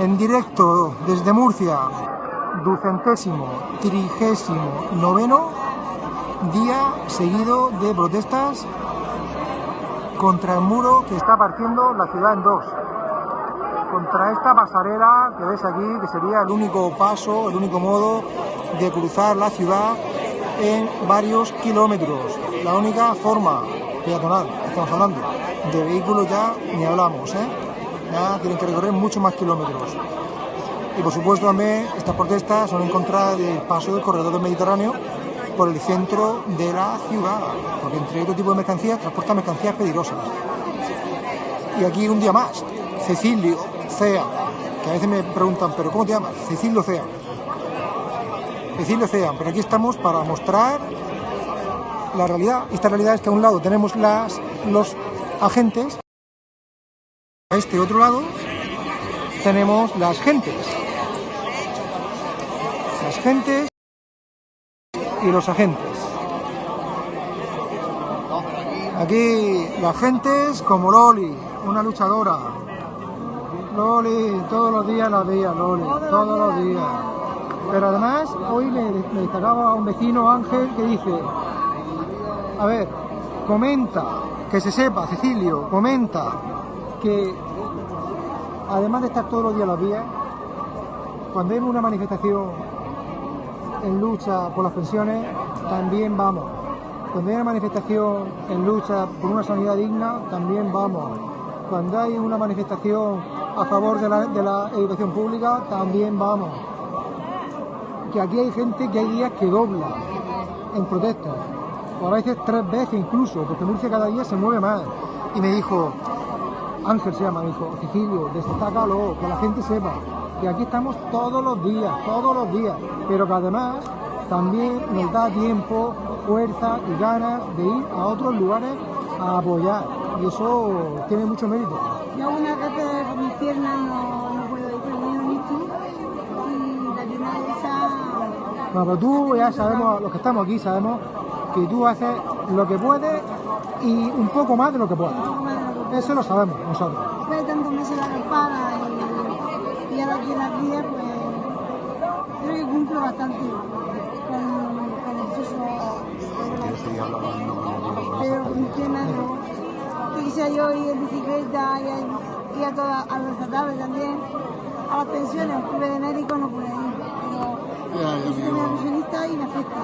en directo desde Murcia, ducentésimo, trigésimo, noveno día seguido de protestas contra el muro que está partiendo la ciudad en dos. Contra esta pasarela que ves aquí, que sería el único paso, el único modo de cruzar la ciudad en varios kilómetros. La única forma peatonal, estamos hablando. De vehículos ya ni hablamos, ¿eh? Tienen que recorrer muchos más kilómetros. Y por supuesto también estas protestas son en contra del paso del corredor del Mediterráneo por el centro de la ciudad, porque entre otro tipo de mercancías transporta mercancías peligrosas. Y aquí un día más, Cecilio Cea, que a veces me preguntan, ¿pero cómo te llamas? Cecilio Cea. Cecilio Cea, pero aquí estamos para mostrar la realidad. Esta realidad es que a un lado tenemos las, los agentes, a este otro lado tenemos las gentes. Las gentes y los agentes. Aquí las gentes como Loli, una luchadora. Loli, todos los días la veía, Loli, todos los días. Pero además, hoy me, me destacaba un vecino Ángel que dice, a ver, comenta, que se sepa, Cecilio, comenta que además de estar todos los días a las vías, cuando hay una manifestación en lucha por las pensiones, también vamos. Cuando hay una manifestación en lucha por una sanidad digna, también vamos. Cuando hay una manifestación a favor de la, de la educación pública, también vamos. Que aquí hay gente que hay días que dobla en protesta, o a veces tres veces incluso, porque Murcia cada día se mueve más. Y me dijo, Ángel se llama, me dijo, Cecilio, destácalo, que la gente sepa que aquí estamos todos los días, todos los días, pero que además también nos da tiempo, fuerza y ganas de ir a otros lugares a apoyar. Y eso tiene mucho mérito. Yo una vez por mis piernas no, no puedo ir, pero he visto y la pierna esa... No, pero tú ya sabemos, los que estamos aquí sabemos que tú haces lo que puedes y un poco más de lo que puedes. Eso lo sabemos nosotros. Después de tantos meses de acampada y, y ahora aquí en la cría, pues creo que cumplo bastante con, con el proceso. Pero con no. Yo quisiera yo ir en bicicleta y a, ir a, todas, a los también. A las pensiones, estuve de médico, no pude ir. Pero yo soy pensionista y me afecta.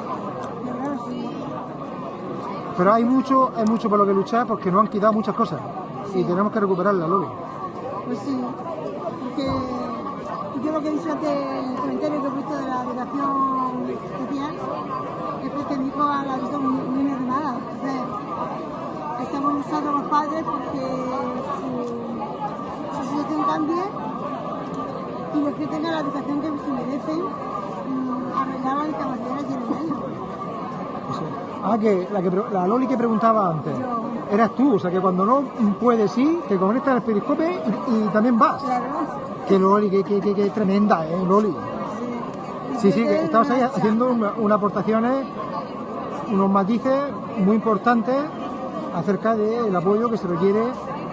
Pero claro, sí. Pero hay mucho, hay mucho por lo que luchar porque nos han quitado muchas cosas y tenemos que recuperarlas, Loli. Pues sí, porque yo lo que he antes, el comentario que he puesto de la educación especial, es porque mi hijo la visto muy, muy mermada. Entonces, estamos luchando los padres porque su, su situación cambie y los que tengan la educación que se merecen, mm, arreglar las discapacidades que tienen ellos. Ah, que la, que la Loli que preguntaba antes, eras tú, o sea que cuando no puedes ir, te conectas al periscope y, y también vas. Claro. Que Loli, que, que, que, que tremenda, ¿eh, Loli? Sí, sí, que estabas ahí haciendo una- unas aportaciones, unos matices muy importantes acerca del apoyo que se requiere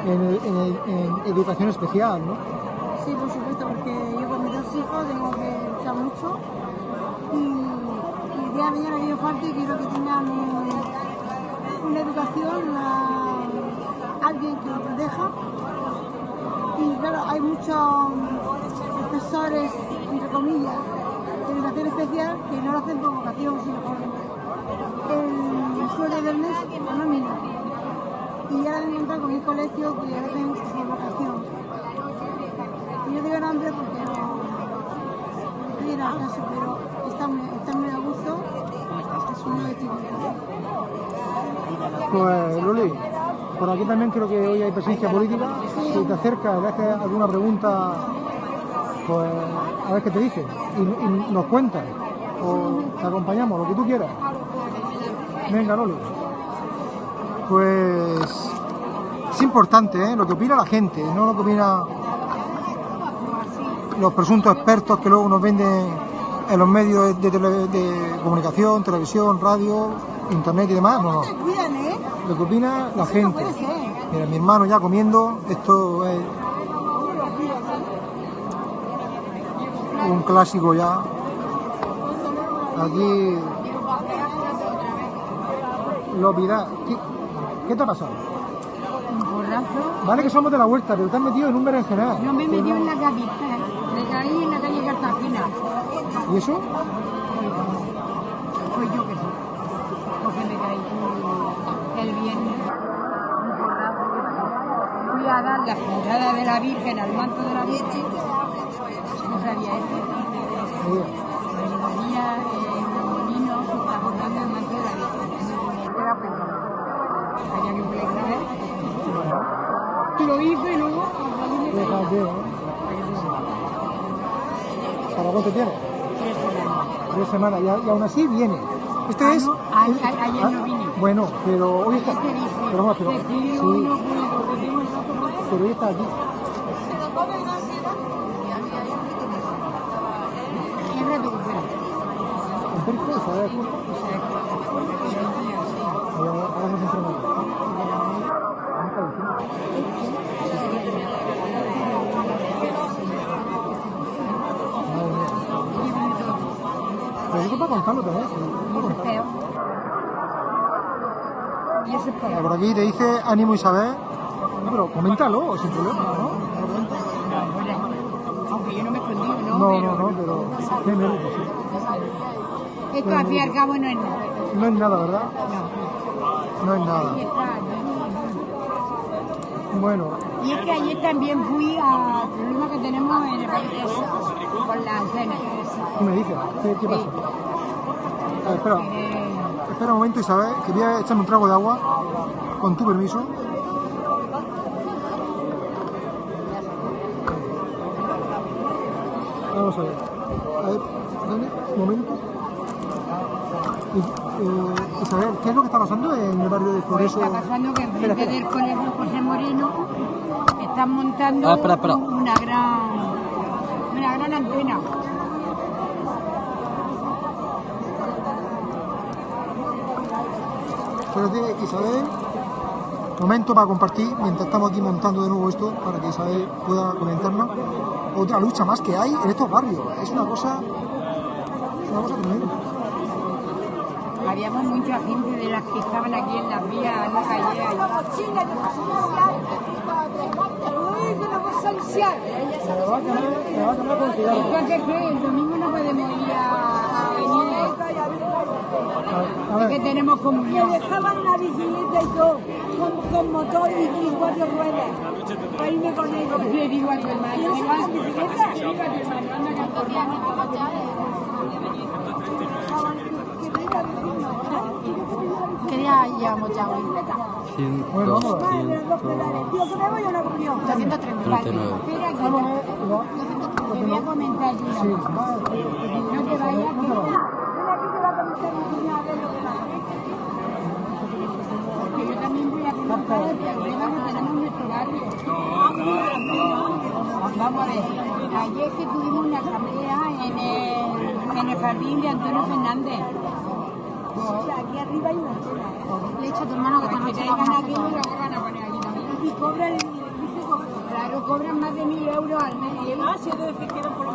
en, el- en educación especial, ¿no? Sí, por supuesto, porque yo con mis dos hijos tengo que luchar mucho y, y día de mañana que yo falte quiero que tengan una educación, una- alguien que los proteja. Y claro, hay muchos profesores, entre comillas, de educación especial que no lo hacen por vocación, sino por el sueldo del mes, nómina. Y ahora me he encontrado con mi colegio que lo hacen por vocación. Y yo digo nombre porque no, tiene caso, pero está muy, está muy a gusto. Pues Loli, por aquí también creo que hoy hay presencia política. Si te acercas, le haces alguna pregunta, pues a ver qué te dice. Y, y nos cuentas. O te acompañamos, lo que tú quieras. Venga, Loli. Pues es importante ¿eh? lo que opina la gente, no lo que opina los presuntos expertos que luego nos venden en los medios de, tele- de comunicación, televisión, radio, internet y demás. No, no. Cuidan, ¿eh? Lo que opina la Eso gente. Mira, mi hermano ya comiendo, esto es... un clásico ya. Aquí lo vida. ¿Qué, ¿Qué te ha pasado? Un porrazo. Vale que somos de la vuelta, pero te has metido en un berenjenal. No me metió en la cabeza. Caí en la calle Cartagena. ¿Y eso? Pues yo que sé. Porque me caí el viernes. Fui a dar la puntada de la Virgen al manto de la Virgen. No sabía eso. Oye, María eh, Molino se está bordando el manto de la Virgen. Era pensado. Había que flexible. Lo hizo y luego. Fíjate, ¿eh? ¿Para cuánto tiene? Tres semanas. Y, aún así viene. Este Ah, es. no, a- es- a- ayer no vine. Bueno, pero hoy está. Pero pero. pido Sí, pero hoy está aquí. Ahora ahora nos entrenamos. Nunca lo hicimos. Madre mía. También. sí. Y peor. Por aquí te dice ánimo Isabel. No, pero coméntalo sin problema, ¿no? Aunque yo no me escondí, ¿no? No, Pero no, no, pero. Qué nervios. Esto al fin y al cabo no es nada. No es nada, ¿verdad? No. No es nada. Bueno, Y es que ayer también fui al problema que tenemos en el país con la antena. ¿qué me dices? ¿Qué, qué pasa? Ver, espera, Eh, espera un momento Isabel, que voy a echarme un trago de agua, con tu permiso. Vamos a ver. A ver, dame un momento. Y, eh, Isabel, ¿qué es lo que está pasando en el barrio de Pues Progreso? está pasando que en Espera, frente espera. del colegio José Moreno están montando Ah, espera, espera. una gran una gran antena. Espérate, Isabel. Momento para compartir mientras estamos aquí montando de nuevo esto para que Isabel pueda comentarnos. Otra lucha más que hay en estos barrios. Es una cosa. Es una cosa tremenda. Habíamos mucha gente de las que estaban aquí en las vías, en la calle. quemar con el domingo no podemos ir a. A, a que tenemos comunión. Me dejaban la bicicleta y todo, con, con motor y, y cuatro ruedas, para irme con ellos. Le digo a tu hermano, ¿Y eso venga, es bicicleta? digo a tu hermano, anda que ¿Qué día llevamos ya hoy? bueno, vamos a ver. Madre, los pedales. Tío, que me voy a una comunión. 230. Vale, 39. espera que Vamos a ver. va. te voy a comentar yo. Sí, va. No te vayas, No que te vayas. Ven aquí que va a comentar mi cuñada, a ver lo que pasa. que yo también tenemos nuestro barrio. Vamos a ver, ayer que tuvimos una asamblea en el, en el jardín de Antonio Fernández. O sea, aquí arriba hay una antena. Le he dicho a tu hermano que esta noche lo van a poner aquí también. Y cobra el edificio. Claro, cobran más de mil euros al mes. ¿eh? Ah, si es de que por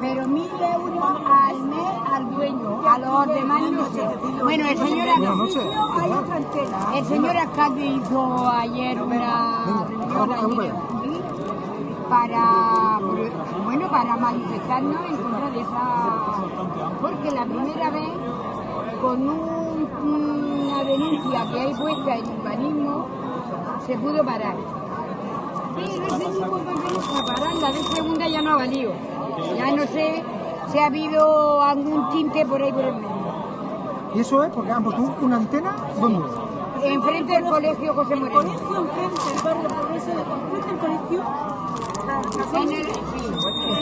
Pero mil euros al mes al dueño, a los demás no sé. Bueno, el señor, el señor alcalde hizo ayer una reunión para, bueno, para manifestarnos en contra de esa... Porque la primera vez, con un- una denuncia que hay puesta en urbanismo, se pudo parar. Pero ese papel para parar, la de segunda ya no ha valido. Ya no sé si ha habido algún tinte por ahí por el medio. Y eso es porque han puesto una antena. ¿Dónde? Enfrente del colegio José El Moreno. colegio enfrente, el barrio progreso enfrente del colegio. En el- sí,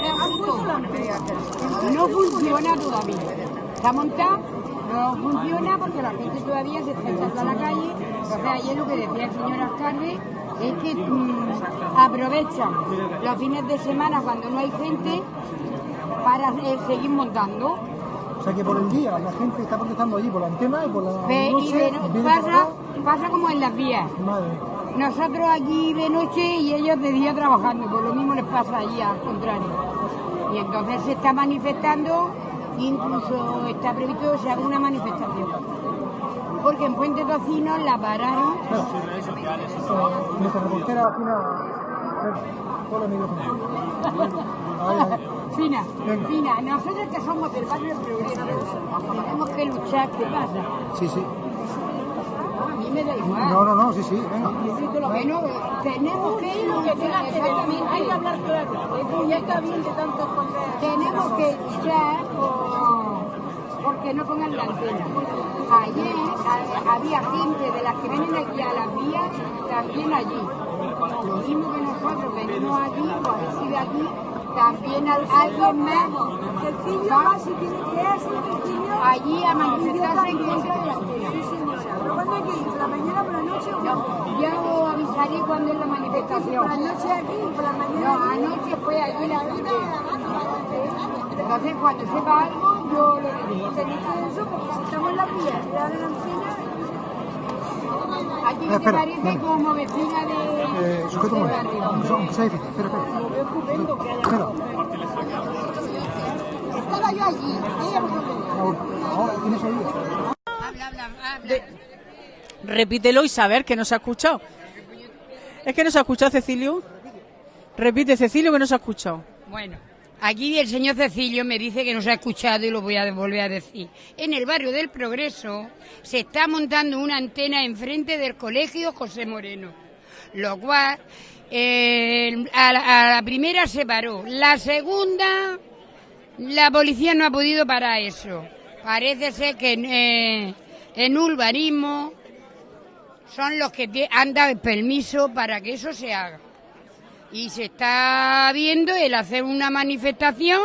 está justo. No funciona todavía. Está montado, no funciona porque la gente todavía se está echando a la calle. Entonces ayer lo que decía el señor alcalde es que mm, aprovechan los fines de semana cuando no hay gente para eh, seguir montando. O sea que por el día la gente está protestando allí por la antena y por la Ve- y noche. de- viene para pasa, pasa como en las vías. Madre. Nosotros aquí de noche y ellos de día trabajando, por lo mismo les pasa allí al contrario. Y entonces se está manifestando, incluso está previsto que se haga una manifestación. Porque en Puente Tocino la pararon. Nuestra reportera Fina. Fina, nosotros que somos del barrio progreso, tenemos que luchar, ¿qué pasa? Sí, sí. A mí me da igual. No, no, no, sí, sí, venga. Bueno, tenemos que ir lo que tenga que Hay que hablar claro. Ya está bien de tantos tenemos que luchar por- porque no pongan la antena. Ayer a- había gente de las que vienen aquí a las vías, también allí. Lo mismo que nosotros venimos aquí, pues si de aquí, también alguien más Cecilio va si tiene que Cecilio. allí a manifestarse en contra de la antena. Sí, señora. ¿Pero cuándo hay que ir? ¿Por mañana, por la noche o No, ya os avisaré cuando es la por la manifestación. noche aquí, por la No, mañana aquí? anoche fue allí la Entonces, cuando sepa algo, yo lo diré. Tenéis que eso, porque si estamos en la ahora en la antena, ¿A ti qué te Espera, parece como vecina de, Eh, sujeto un momento. Aunque sea- difícil. Espera, espera. lo veo estupendo que haya Espera. Estaba yo allí. Ella no me Ahora, ahora, tienes oído. Habla, habla, habla. Repítelo y saber que no se ha escuchado. ¿Es que no se ha escuchado, Cecilio? Repite, Cecilio, que no se ha escuchado. Bueno, aquí el señor Cecilio me dice que no se ha escuchado y lo voy a volver a decir. En el barrio del Progreso se está montando una antena enfrente del colegio José Moreno, lo cual eh, a, la, primera se paró, la segunda la policía no ha podido parar eso. Parece ser que eh, en urbanismo son los que han dado el permiso para que eso se haga y se está viendo el hacer una manifestación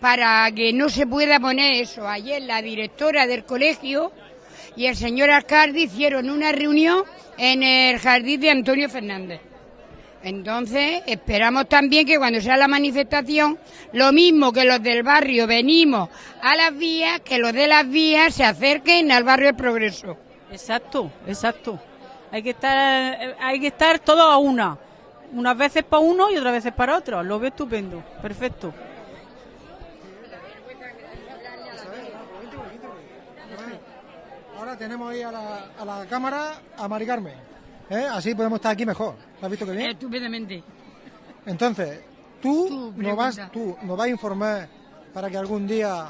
para que no se pueda poner eso. Ayer la directora del colegio y el señor alcalde hicieron una reunión en el jardín de Antonio Fernández. Entonces, esperamos también que cuando sea la manifestación, lo mismo que los del barrio venimos a las vías, que los de las vías se acerquen al barrio del Progreso. Exacto, exacto. Hay que estar, eh, hay que estar todos a una. Unas veces para uno y otras veces para otro. Lo veo estupendo. Perfecto. Ahora tenemos ahí a la, a la cámara a Mari Carmen. ¿eh? Así podemos estar aquí mejor. ¿Has visto qué bien? Estupendamente. Entonces, tú, Tú, nos vas, tú nos vas a informar para que algún día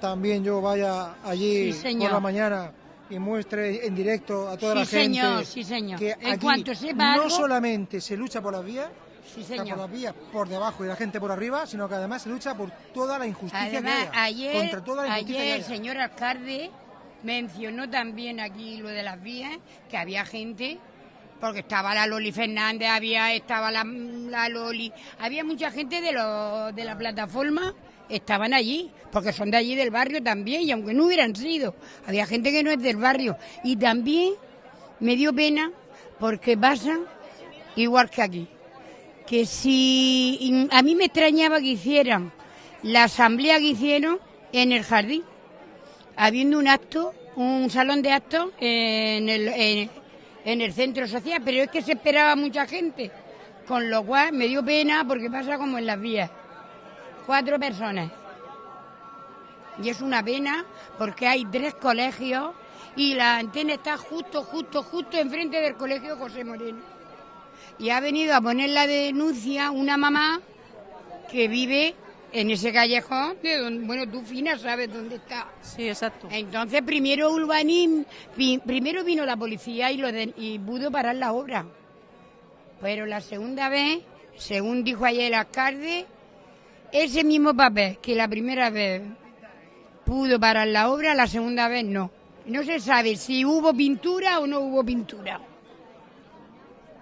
también yo vaya allí Sí, por la mañana y muestre en directo a toda Sí, la gente señor, sí, señor. que En aquí cuanto sepa no algo- solamente se lucha por las vías, Sí, por las vías por debajo y la gente por arriba, sino que además se lucha por toda la injusticia Además, que haya, ayer, contra toda la injusticia ayer que el señor alcalde mencionó también aquí lo de las vías, que había gente, porque estaba la Loli Fernández, había estaba la, la Loli, había mucha gente de, lo- de la plataforma, estaban allí, porque son de allí del barrio también, y aunque no hubieran sido, había gente que no es del barrio. Y también me dio pena porque pasa igual que aquí que si a mí me extrañaba que hicieran la asamblea que hicieron en el jardín, habiendo un acto, un salón de actos en el, en, en el centro social, pero es que se esperaba mucha gente, con lo cual me dio pena porque pasa como en las vías, cuatro personas. Y es una pena porque hay tres colegios y la antena está justo, justo, justo enfrente del colegio José Moreno y ha venido a poner la denuncia una mamá que vive en ese callejón, de donde, bueno, tú fina sabes dónde está. Sí, exacto. Entonces primero urbanismo, pi- primero vino la policía y, lo de- y pudo parar la obra. Pero la segunda vez, según dijo ayer el alcalde, ese mismo papel que la primera vez pudo parar la obra, la segunda vez no. No se sabe si hubo pintura o no hubo pintura.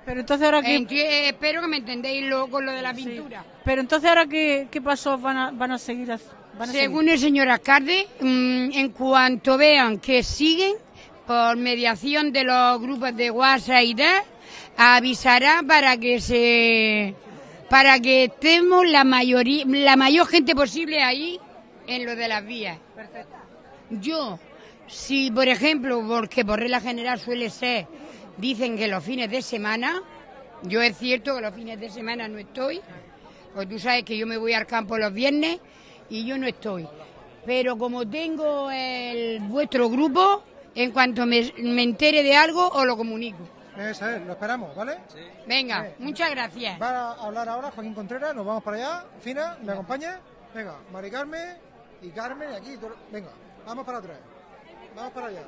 Pero entonces ahora qué, Enti- eh, espero que me entendéis lo, con lo de la pintura. pero entonces ahora qué, qué pasó van a, van a seguir. Van a Según el señor alcalde, mm, en cuanto vean que siguen, por mediación de los grupos de WhatsApp y tal, avisará para que se para que estemos la mayoría la mayor gente posible ahí en lo de las vías. Yo, si por ejemplo, porque por regla general suele ser, dicen que los fines de semana, yo es cierto que los fines de semana no estoy, Porque tú sabes que yo me voy al campo los viernes y yo no estoy. Pero como tengo el, vuestro grupo, en cuanto me, me entere de algo, os lo comunico. Eso es, lo esperamos, ¿vale? Venga, Eh, muchas gracias. Va a hablar ahora Joaquín Contreras, nos vamos para allá. Fina, ¿me acompaña? Venga, Mari Carmen y Carmen y aquí. Venga, vamos para atrás. Vamos para allá.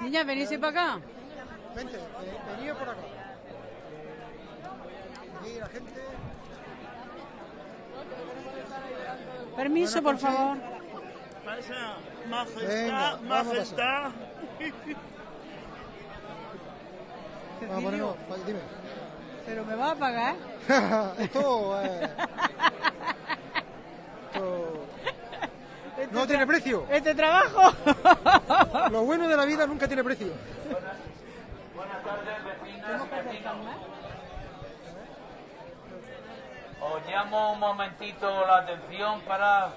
Niña, venís para acá. Vente, eh, venido por acá. Aquí la gente. Permiso, por favor. Pasa, majestad, Venga, vamos a majestad. Vamos a ponernos. Dime. Pero me va a pagar. esto, eh, esto no tiene precio. Este trabajo. Lo bueno de la vida nunca tiene precio. Os llamo un momentito la atención para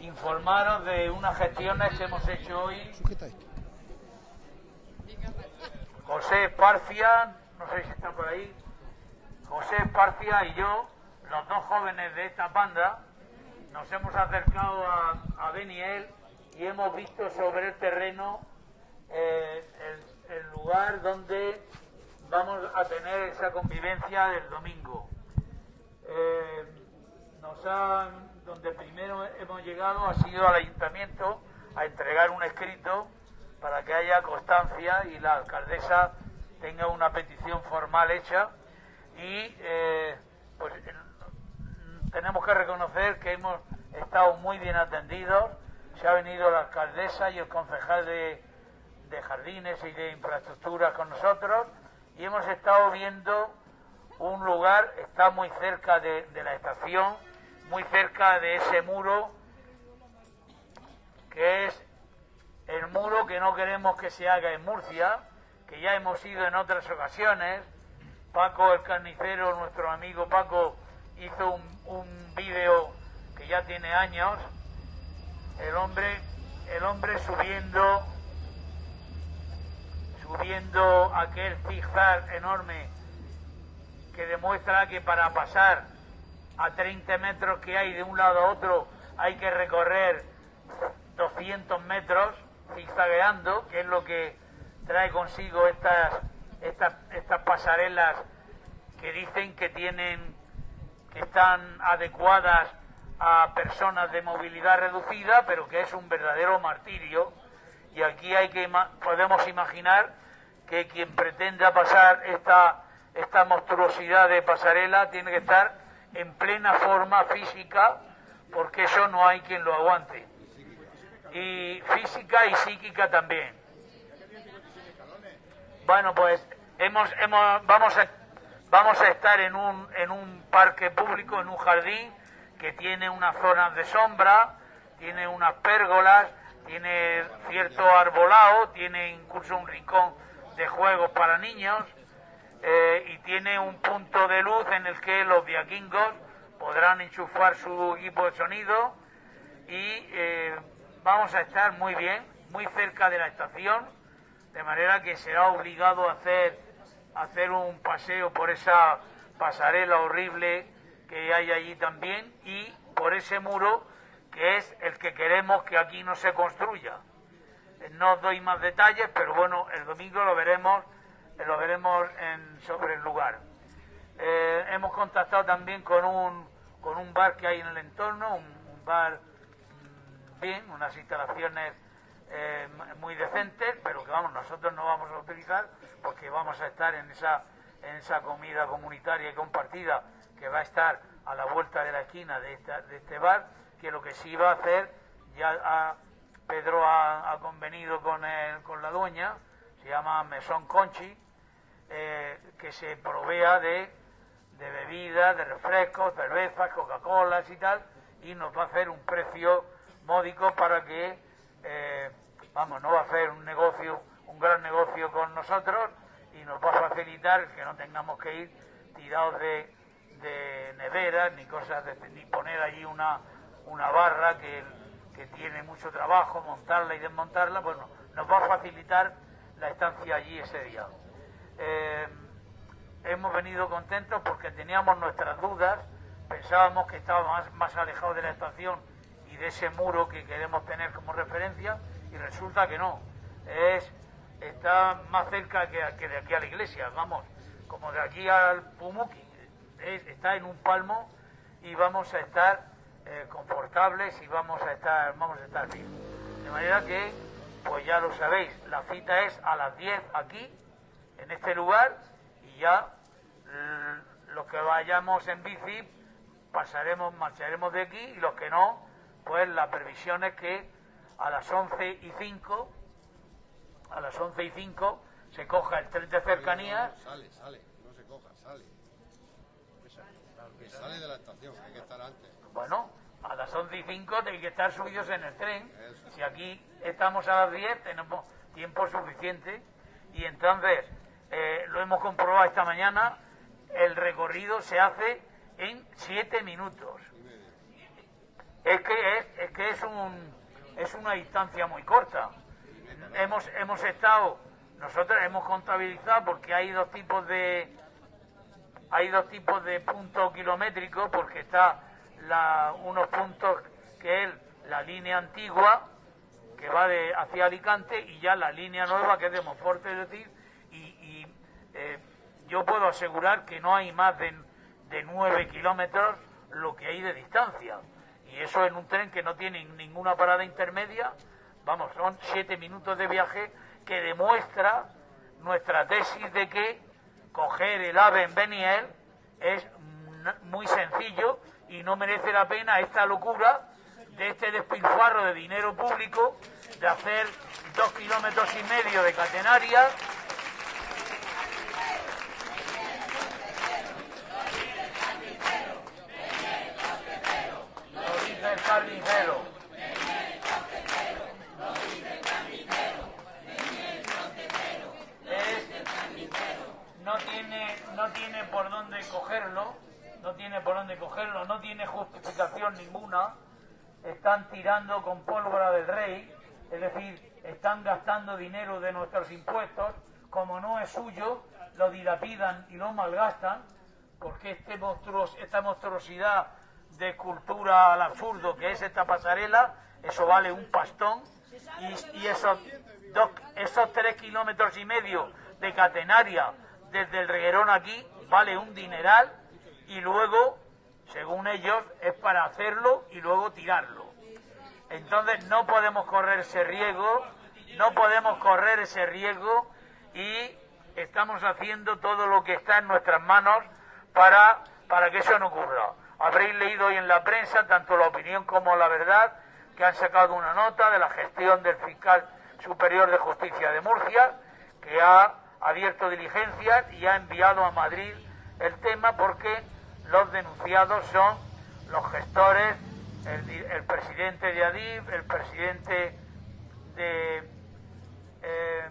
informaros de unas gestiones que hemos hecho hoy. Sujeta esto. José Esparcia, no sé si está por ahí, José Esparcia y yo, los dos jóvenes de esta banda, nos hemos acercado a, a Beniel y hemos visto sobre el terreno eh, el, lugar donde vamos a tener esa convivencia del domingo. Eh, nos han, donde primero hemos llegado ha sido al ayuntamiento a entregar un escrito para que haya constancia y la alcaldesa tenga una petición formal hecha. Y eh, pues eh, tenemos que reconocer que hemos estado muy bien atendidos. Se ha venido la alcaldesa y el concejal de, jardines y de infraestructuras con nosotros. Y hemos estado viendo un lugar, está muy cerca de la estación, muy cerca de ese muro, que es el muro que no queremos que se haga en Murcia, que ya hemos ido en otras ocasiones. Paco el carnicero, nuestro amigo Paco, hizo un, un vídeo que ya tiene años, el hombre, el hombre subiendo, subiendo aquel zigzag enorme que demuestra que para pasar a 30 metros que hay de un lado a otro hay que recorrer 200 metros zigzagueando, que es lo que trae consigo estas, estas, estas pasarelas que dicen que tienen, que están adecuadas a personas de movilidad reducida, pero que es un verdadero martirio. Y aquí hay que podemos imaginar que quien pretenda pasar esta, esta monstruosidad de pasarela tiene que estar en plena forma física, porque eso no hay quien lo aguante. Y física y psíquica también. Bueno, pues hemos, hemos, vamos, a, vamos a estar en un, en un parque público, en un jardín que tiene unas zonas de sombra, tiene unas pérgolas, tiene cierto arbolado, tiene incluso un rincón de juegos para niños eh, y tiene un punto de luz en el que los viaquingos podrán enchufar su equipo de sonido y eh, vamos a estar muy bien, muy cerca de la estación, de manera que será obligado a hacer, hacer un paseo por esa pasarela horrible que hay allí también y por ese muro que es el que queremos que aquí no se construya. No os doy más detalles, pero bueno, el domingo lo veremos, lo veremos en- sobre el lugar. Eh, hemos contactado también con un, con un bar que hay en el entorno, un, bar unas instalaciones eh, muy decentes, pero que vamos, nosotros no vamos a utilizar porque vamos a estar en esa, en esa comida comunitaria y compartida que va a estar a la vuelta de la esquina de, esta- de este bar, que lo que sí va a hacer, ya Pedro ha, ha convenido con, el- con la dueña, se llama Mesón Conchi, eh, que se provea de, de bebidas, de refrescos, cervezas, Coca-Colas y tal, y nos va a hacer un precio módico para que, eh, vamos, no va a hacer un negocio, un gran negocio con nosotros y nos va a facilitar que no tengamos que ir tirados de, de neveras ni cosas de, ni poner allí una, una barra que, que tiene mucho trabajo, montarla y desmontarla, bueno, nos va a facilitar la estancia allí ese día. Eh, hemos venido contentos porque teníamos nuestras dudas, pensábamos que estábamos más, más alejados de la estación ese muro que queremos tener como referencia y resulta que no, es está más cerca que, de aquí a la iglesia, vamos, como de aquí al Pumuki, es- está en un palmo y vamos a estar eh, confortables y vamos a estar vamos a estar bien. De manera que, pues ya lo sabéis, la cita es a las 10 aquí, en este lugar, y ya los que vayamos en bici pasaremos, marcharemos de aquí y los que no, pues la previsión es que a las 11 y 5, a las 11 y 5 se coja el tren de cercanías Sale, sale, no se coja, sale. Que sale de la estación, hay que estar antes. Bueno, a las 11 y 5 tenéis que estar subidos en el tren. Si aquí estamos a las 10, tenemos tiempo suficiente. Y entonces, eh, lo hemos comprobado esta mañana, el recorrido se hace en 7 minutos. Es que es, es que es un es una distancia muy corta. Hemos hemos estado nosotros hemos contabilizado porque hay dos tipos de hay dos tipos de puntos kilométricos porque está la, unos puntos que es la línea antigua que va de hacia Alicante y ya la línea nueva que es de Monforte, es decir, y, eh, yo puedo asegurar que no hay más de, de 9 kilómetros lo que hay de distancia. Y eso en un tren que no tiene ninguna parada intermedia, vamos, son 7 minutos de viaje que demuestra nuestra tesis de que coger el AVE en Beniel es muy sencillo y no merece la pena esta locura de este despilfarro de dinero público de hacer dos kilómetros y medio de catenaria lo dice no tiene no tiene por dónde cogerlo no tiene por dónde cogerlo no tiene justificación ninguna. Están tirando con pólvora del rey es decir están gastando dinero de nuestros impuestos. Como no es suyo lo dilapidan y lo malgastan porque este monstruos, esta monstruosidad de cultura al absurdo que es esta pasarela eso vale un pastón y, esos esos tres kilómetros y medio de catenaria desde el reguerón aquí vale un dineral y luego, según ellos, es para hacerlo y luego tirarlo. Entonces no podemos correr ese riesgo, no podemos correr ese riesgo y estamos haciendo todo lo que está en nuestras manos para, para que eso no ocurra. Habréis leído hoy en la prensa, tanto la opinión como la verdad, que han sacado una nota de la gestión del fiscal superior de justicia de Murcia, que ha abierto diligencias y ha enviado a Madrid el tema porque los denunciados son los gestores, el, presidente de Adif, el presidente de eh,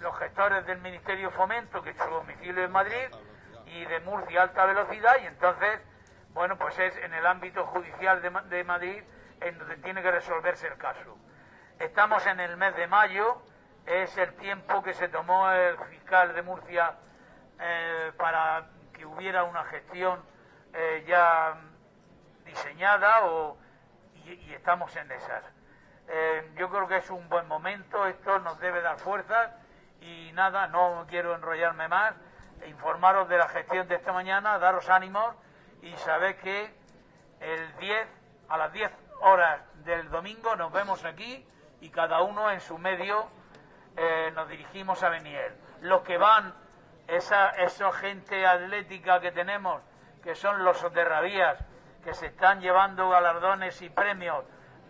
los gestores del Ministerio Fomento, que su domicilio es Madrid, y de Murcia alta velocidad, y entonces, bueno, pues es en el ámbito judicial de, de Madrid en donde tiene que resolverse el caso. Estamos en el mes de mayo, es el tiempo que se tomó el fiscal de Murcia eh, para que hubiera una gestión eh, ya diseñada y estamos en esas. Eh, yo creo que es un buen momento, esto nos debe dar fuerzas y nada, no quiero enrollarme más, informaros de la gestión de esta mañana, daros ánimos y saber que el 10, a las 10 horas del domingo nos vemos aquí y cada uno en su medio eh, nos dirigimos a Beniel. Los que van, esa, esa gente atlética que tenemos, que son los soterravías, que se están llevando galardones y premios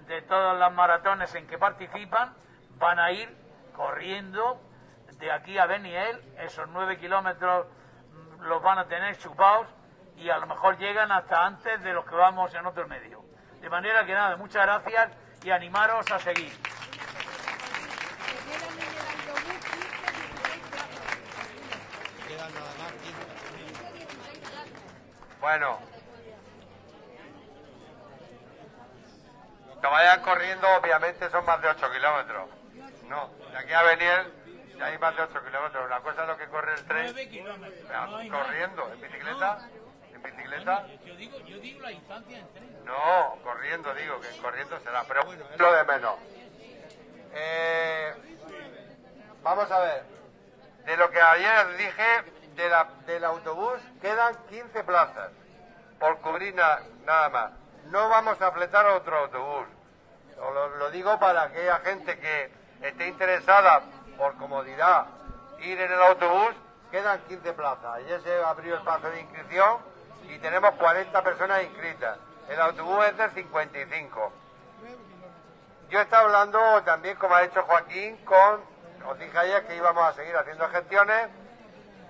de todas las maratones en que participan, van a ir corriendo de aquí a Beniel, esos nueve kilómetros mm, los van a tener chupados y a lo mejor llegan hasta antes de los que vamos en otro medio. De manera que nada, muchas gracias y animaros a seguir. Quedan nada más 15. Bueno. Que vayan corriendo, obviamente son más de 8 kilómetros. No, de aquí a venir hay más de 8 kilómetros. Una cosa es lo que corre el tren. 9 kilómetros. No hay más. corriendo, en bicicleta. En bicicleta. Yo digo, yo digo la distancia en tren. No, corriendo, digo, que corriendo será. Pero bueno, lo de menos. Eh, vamos a ver. De lo que ayer dije de la- del autobús, quedan 15 plazas por cubrir na- nada más. No vamos a fletar otro autobús. Lo digo para aquella gente que esté interesada por comodidad ir en el autobús, quedan 15 plazas. Ayer se abrió el plazo de inscripción y tenemos 40 personas inscritas. El autobús es de 55. Yo estaba hablando también, como ha dicho Joaquín, con, os dije ayer que íbamos a seguir haciendo gestiones.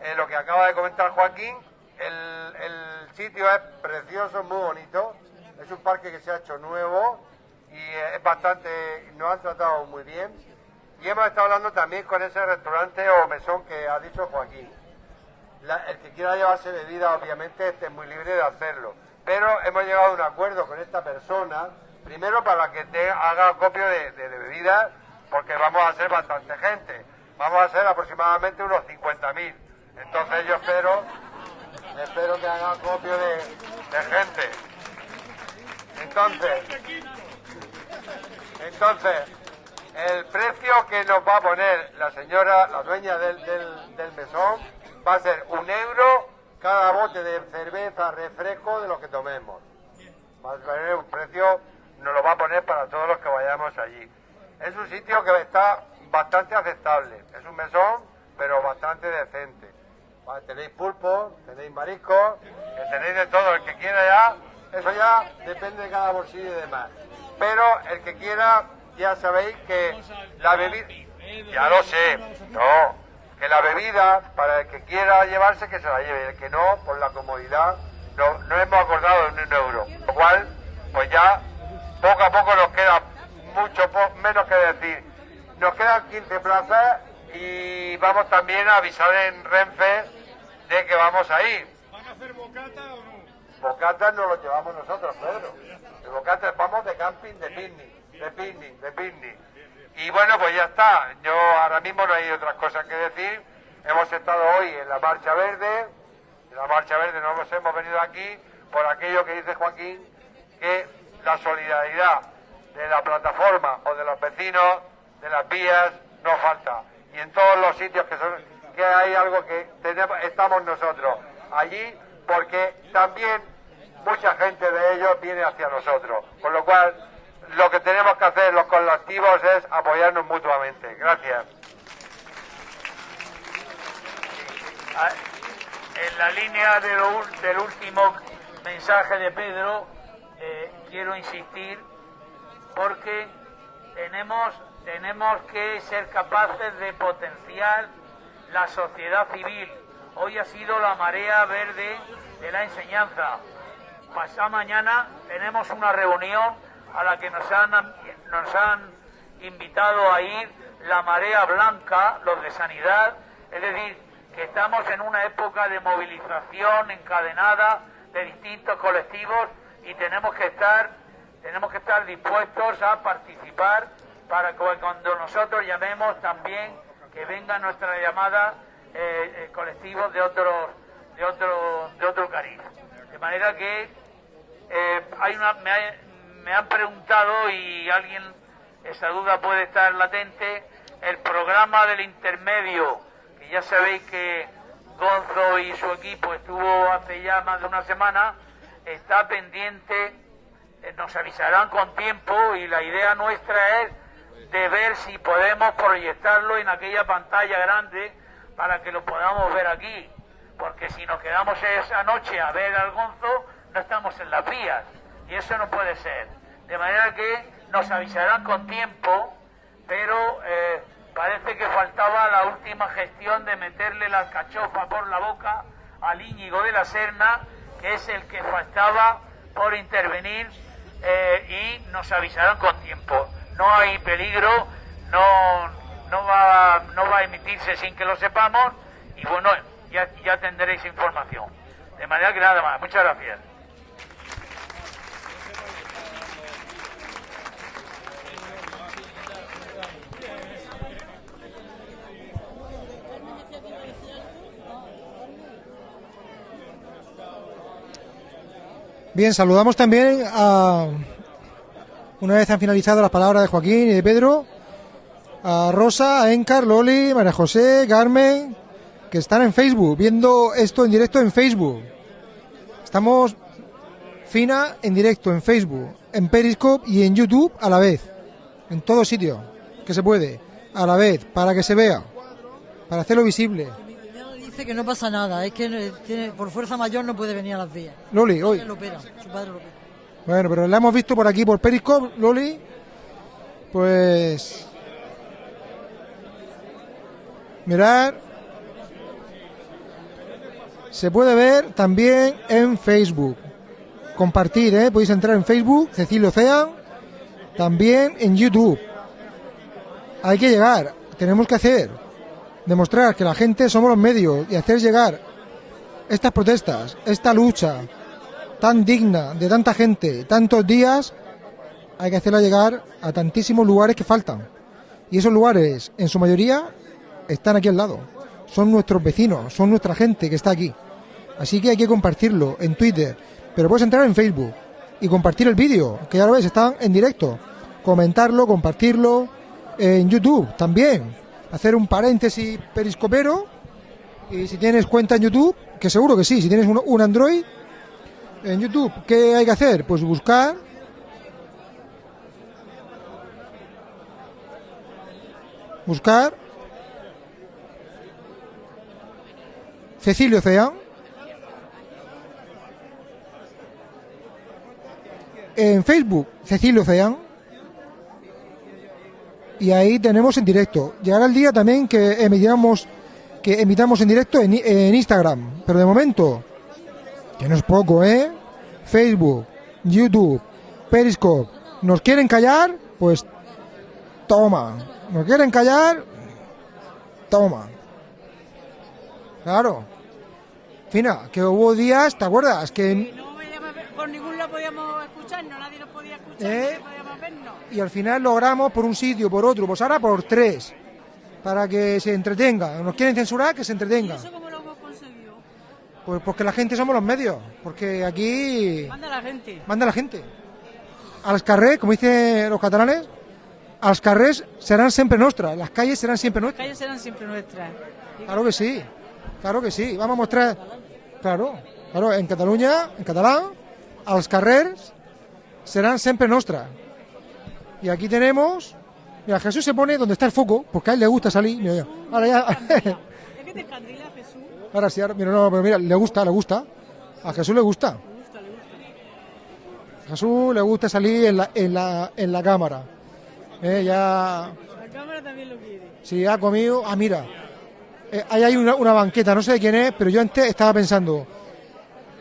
Eh, lo que acaba de comentar Joaquín, el, el sitio es precioso, muy bonito. Es un parque que se ha hecho nuevo y eh, es bastante, nos han tratado muy bien. Y hemos estado hablando también con ese restaurante o mesón que ha dicho Joaquín. El que quiera llevarse bebida, obviamente, esté muy libre de hacerlo. Pero hemos llegado a un acuerdo con esta persona, primero para que haga copio de, bebidas, porque vamos a ser bastante gente. Vamos a ser aproximadamente unos 50.000. Entonces yo espero, espero que haga copio de, gente. Entonces, entonces, el precio que nos va a poner la señora, la dueña del, del mesón, va a ser un euro cada bote de cerveza, refresco de lo que tomemos. Va a tener un precio, nos lo va a poner para todos los que vayamos allí. Es un sitio que está bastante aceptable. Es un mesón, pero bastante decente. Tenéis pulpo, tenéis mariscos, que tenéis de todo. El que quiera ya, eso ya depende de cada bolsillo y demás. Pero el que quiera, ya sabéis que la bebida... Ya lo sé, no. Que la bebida, para el que quiera llevarse, que se la lleve. El que no, por la comodidad, no, no hemos acordado en un euro. Lo cual, pues ya, poco a poco nos queda mucho po- menos que decir. Nos quedan 15 plazas y vamos también a avisar en Renfe de que vamos a ir. ¿Van a hacer bocata o no? Bocatas no lo llevamos nosotros, Pedro. De bocatas vamos de camping, de picnic, de picnic, de picnic. Y bueno, pues ya está. Yo ahora mismo no hay otras cosas que decir. Hemos estado hoy en la Marcha Verde. En la Marcha Verde no nos hemos venido aquí por aquello que dice Joaquín, que la solidaridad de la plataforma o de los vecinos, de las vías, no falta. Y en todos los sitios que son que hay algo que tenemos, estamos nosotros allí, porque también mucha gente de ellos viene hacia nosotros. Con lo cual, lo que tenemos que hacer los colectivos es apoyarnos mutuamente. Gracias. Ah, En la línea del último mensaje de Pedro, eh, quiero insistir porque tenemos, tenemos que ser capaces de potenciar la sociedad civil. Hoy ha sido la marea verde de la enseñanza. Pasado mañana tenemos una reunión a la que nos han, nos han invitado a ir la marea blanca, los de sanidad, es decir, que estamos en una época de movilización encadenada de distintos colectivos y tenemos que estar tenemos que estar dispuestos a participar para que cuando nosotros llamemos también que venga nuestra llamada eh, eh, colectivos de otros de otro de otro cariz de manera que eh, hay una me, me han preguntado y alguien esa duda puede estar latente el programa del intermedio que ya sabéis que Gonzo y su equipo estuvo hace ya más de una semana está pendiente eh, nos avisarán con tiempo y la idea nuestra es de ver si podemos proyectarlo en aquella pantalla grande para que lo podamos ver aquí. Porque si nos quedamos esa noche a ver al Gonzo, no estamos en las vías. Y eso no puede ser. De manera que nos avisarán con tiempo, pero eh, parece que faltaba la última gestión de meterle la alcachofa por la boca al Íñigo de la Serna, que es el que faltaba por intervenir eh, y nos avisarán con tiempo. No hay peligro, no, no, va, no va a emitirse sin que lo sepamos y bueno, ya, ya tendréis información. De manera que nada más, muchas gracias. Bien, saludamos también a, una vez han finalizado las palabras de Joaquín y de Pedro, a Rosa, a Encar, Loli, María José, Carmen, que están en Facebook, viendo esto en directo en Facebook. Estamos fina en directo en Facebook, en Periscope y en YouTube a la vez. En todo sitio que se puede, a la vez, para que se vea, para hacerlo visible. Dice que no pasa nada, es que eh, tiene- por fuerza mayor no puede venir a las vías. Loli, hoy. Lo opera, su padre lo opera. Bueno, pero la hemos visto por aquí, por Periscope, Loli. Pues. Mirar. Se puede ver también en Facebook. Compartir, ¿eh? Podéis entrar en Facebook, Cecilio Ocean. También en YouTube. Hay que llegar, tenemos que hacer. Demostrar que la gente somos los medios y hacer llegar estas protestas, esta lucha, tan digna de tanta gente, tantos días, hay que hacerla llegar a tantísimos lugares que faltan. Y esos lugares, en su mayoría, están aquí al lado. Son nuestros vecinos, son nuestra gente que está aquí. Así que hay que compartirlo en Twitter, pero puedes entrar en Facebook y compartir el vídeo, que ya lo ves, están en directo. Comentarlo, compartirlo en YouTube también. Hacer un paréntesis periscopero. Y si tienes cuenta en YouTube, que seguro que sí, si tienes un, Android, en YouTube, ¿qué hay que hacer? Pues buscar. Buscar. Cecilio Cean. En Facebook, Cecilio Cean. Y ahí tenemos en directo. Llegará el día también que emitiramos, que emitamos en directo en, en Instagram. Pero de momento, que no es poco, ¿eh? Facebook, YouTube, Periscope. ¿Nos quieren callar? Pues toma. ¿Nos quieren callar? Toma. Claro. Fina, que hubo días, ¿te acuerdas? Que No veíamos- por ningún lado podíamos escucharnos, nadie nos podía escuchar, ¿Eh? Y al final logramos por un sitio, por otro, pues ahora por tres. Para que se entretenga. Nos quieren censurar, que se entretenga. ¿Eso cómo lo hemos conseguido? Pues porque la gente somos los medios. Porque aquí Manda la gente. manda la gente. Als carrers, como dicen los catalanes, als carrers serán siempre nuestras, las calles serán siempre Las nuestras. calles serán siempre nuestras. Claro que sí, claro que sí. Vamos a mostrar, claro, claro, en Cataluña, en catalán, als carrers serán siempre nuestras. Y aquí tenemos, mira, Jesús se pone donde está el foco, porque a él le gusta salir. Mira, ya. Ahora ya, Es que te encandila Jesús. ahora sí, ahora, mira, no, pero mira, le gusta, le gusta. A Jesús le gusta. Le gusta, le gusta. A Jesús le gusta salir en la, en la, en la cámara. Eh, ya, La cámara también lo quiere. si ha comido, ah, mira, eh, ahí hay una, una banqueta, no sé de quién es, pero yo antes estaba pensando,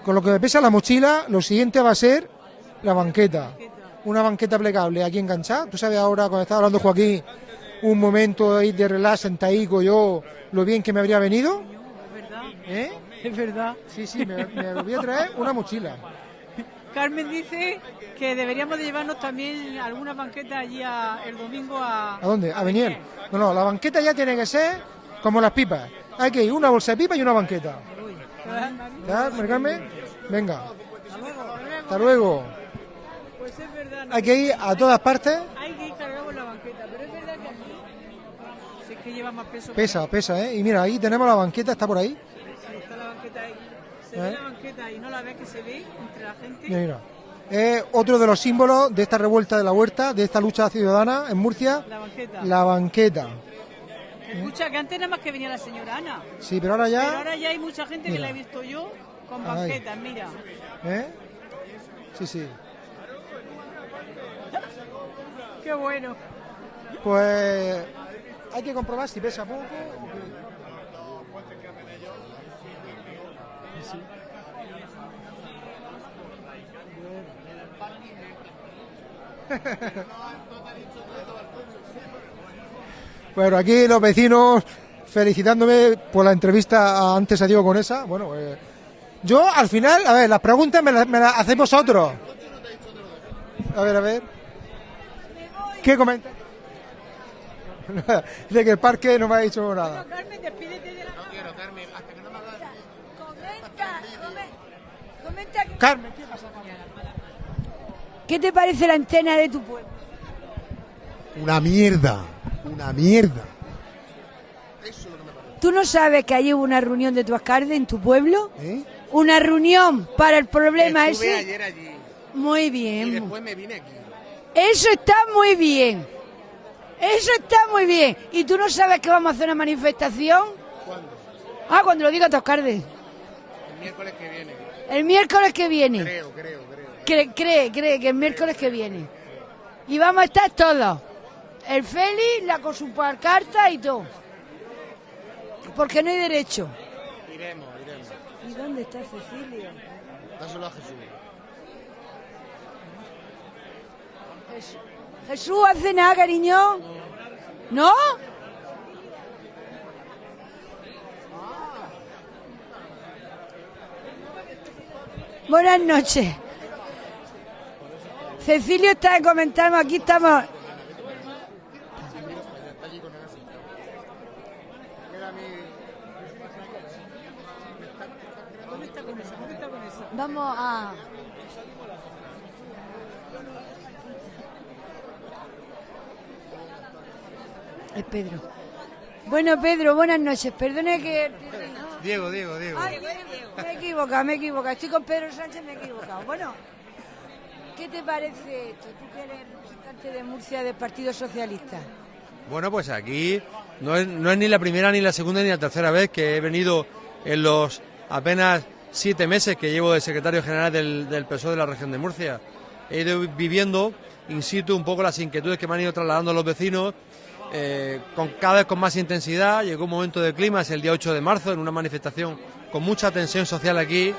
con lo que me pesa la mochila, lo siguiente va a ser la banqueta. Una banqueta plegable aquí enganchada. Tú sabes ahora, cuando estaba hablando Joaquín, un momento ahí de relax, sentadico, yo, lo bien que me habría venido. Es verdad. ¿Eh? Es verdad. Sí, sí, me, me voy a traer una mochila. Carmen dice que deberíamos de llevarnos también alguna banqueta allí a- el domingo a... ¿A dónde? A Beniel. No, no, la banqueta ya tiene que ser como las pipas. Hay que ir una bolsa de pipa y una banqueta. ¿Ya, Carmen? Venga. Hasta luego. Pues es verdad. ¿no? Hay que ir a todas partes. Hay que ir cargado la banqueta, pero es verdad que aquí... Si es que lleva más peso. Pesa, pesa, ¿eh? Y mira, ahí tenemos la banqueta, está por ahí. Sí, está la banqueta ahí. Se ¿Eh? ve la banqueta y no la ves que se ve entre la gente. Mira, mira. Es otro de los símbolos de esta revuelta de la huerta, de esta lucha ciudadana en Murcia, La banqueta. la banqueta. Escucha, que antes nada más que venía la señora Ana. Sí, pero ahora Pero ya... ahora ya hay mucha gente que Mira. la he visto yo con Ay. banquetas, mira. ¿Eh? Sí, sí. Qué bueno. Pues hay que comprobar si pesa poco. Sí. Bueno, aquí los vecinos felicitándome por la entrevista antes a Diego Conesa. Bueno, eh, yo al final, a ver, las preguntas me las, me las. A ver, a ver. ¿Qué comenta? de que el parque no me ha dicho nada. Carmen, despídete de la Comenta, come- comenta que Carmen, ¿qué pasa, Carmen? ¿Qué te parece la antena de tu pueblo? Una mierda, una mierda. ¿Tú no sabes que ayer hubo una reunión de tu alcalde en tu pueblo? ¿Eh? Una reunión para el problema Estuve ese. ayer allí Muy y bien. después me vine aquí. Eso está muy bien. Eso está muy bien. ¿Y tú no sabes que vamos a hacer una manifestación? ¿Cuándo? Ah, cuando lo diga tu alcalde. El miércoles que viene. El miércoles que viene. Creo, creo, creo. Cree, cree, cree que el miércoles que viene. Y vamos a estar todos. El Félix, la con su carta y todo. Porque no hay derecho. Iremos, iremos. ¿Y dónde está Cecilio? Dáselo a Jesús. Jesús, Jesús, ¿hace nada, cariño? ¿No? Buenas noches. Cecilio está comentando, aquí estamos. Vamos a... Es Pedro. Bueno, Pedro, buenas noches. Perdone que... Diego, Diego, Diego. Ay, me he equivocado, me he equivocado. Estoy con Pedro Sánchez, me he equivocado. Bueno, ¿qué te parece esto? Tú que eres representante de Murcia del Partido Socialista. Bueno, pues aquí no es, no es ni la primera, ni la segunda, ni la tercera vez que he venido en los apenas siete meses que llevo de secretario general del, del PSOE de la región de Murcia. He ido viviendo in situ un poco las inquietudes que me han ido trasladando los vecinos, eh, con cada vez con más intensidad. Llegó un momento de clima, es el día 8 de marzo, en una manifestación con mucha tensión social aquí.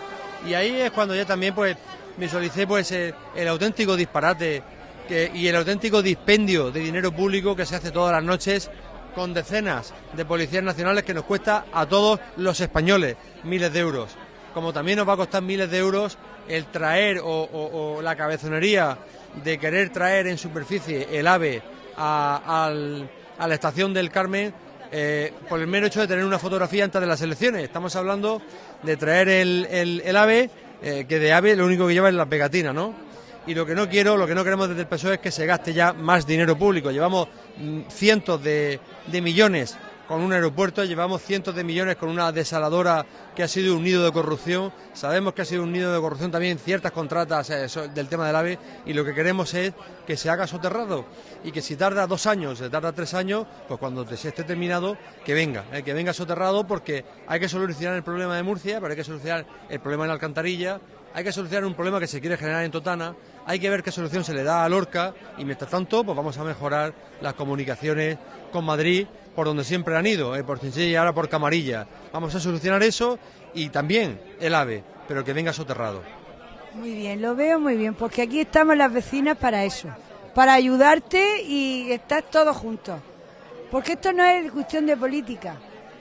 Y ahí es cuando ya también pues visualicé pues el auténtico disparate que- y el auténtico dispendio de dinero público que se hace todas las noches con decenas de policías nacionales que nos cuesta a todos los españoles miles de euros. Como también nos va a costar miles de euros el traer o, la cabezonería de querer traer en superficie el AVE al- a la estación del Carmen eh, por el mero hecho de tener una fotografía antes de las elecciones. Estamos hablando de traer el, el- AVE, eh, que de AVE lo único que lleva es la pegatina, ¿no? y lo que no quiero, lo que no queremos desde el PSOE es que se gaste ya más dinero público. Llevamos mm, cientos de, de millones con un aeropuerto, llevamos cientos de millones con una desaladora que ha sido un nido de corrupción. Sabemos que ha sido un nido de corrupción también ciertas contratas eh, del tema del AVE y lo que queremos es que se haga soterrado y que si tarda dos años, si tarda tres años, pues cuando se esté terminado, que venga, eh, que venga soterrado porque hay que solucionar el problema de Murcia, pero hay que solucionar el problema de la alcantarilla, hay que solucionar un problema que se quiere generar en Totana, hay que ver qué solución se le da a Lorca y mientras tanto pues vamos a mejorar las comunicaciones con Madrid por donde siempre han ido, eh, por Chinchilla y ahora por Camarilla. Vamos a solucionar eso y también el AVE, pero que venga soterrado. Muy bien, lo veo muy bien, porque aquí estamos las vecinas para eso, para ayudarte y estar todos juntos. Porque esto no es cuestión de política,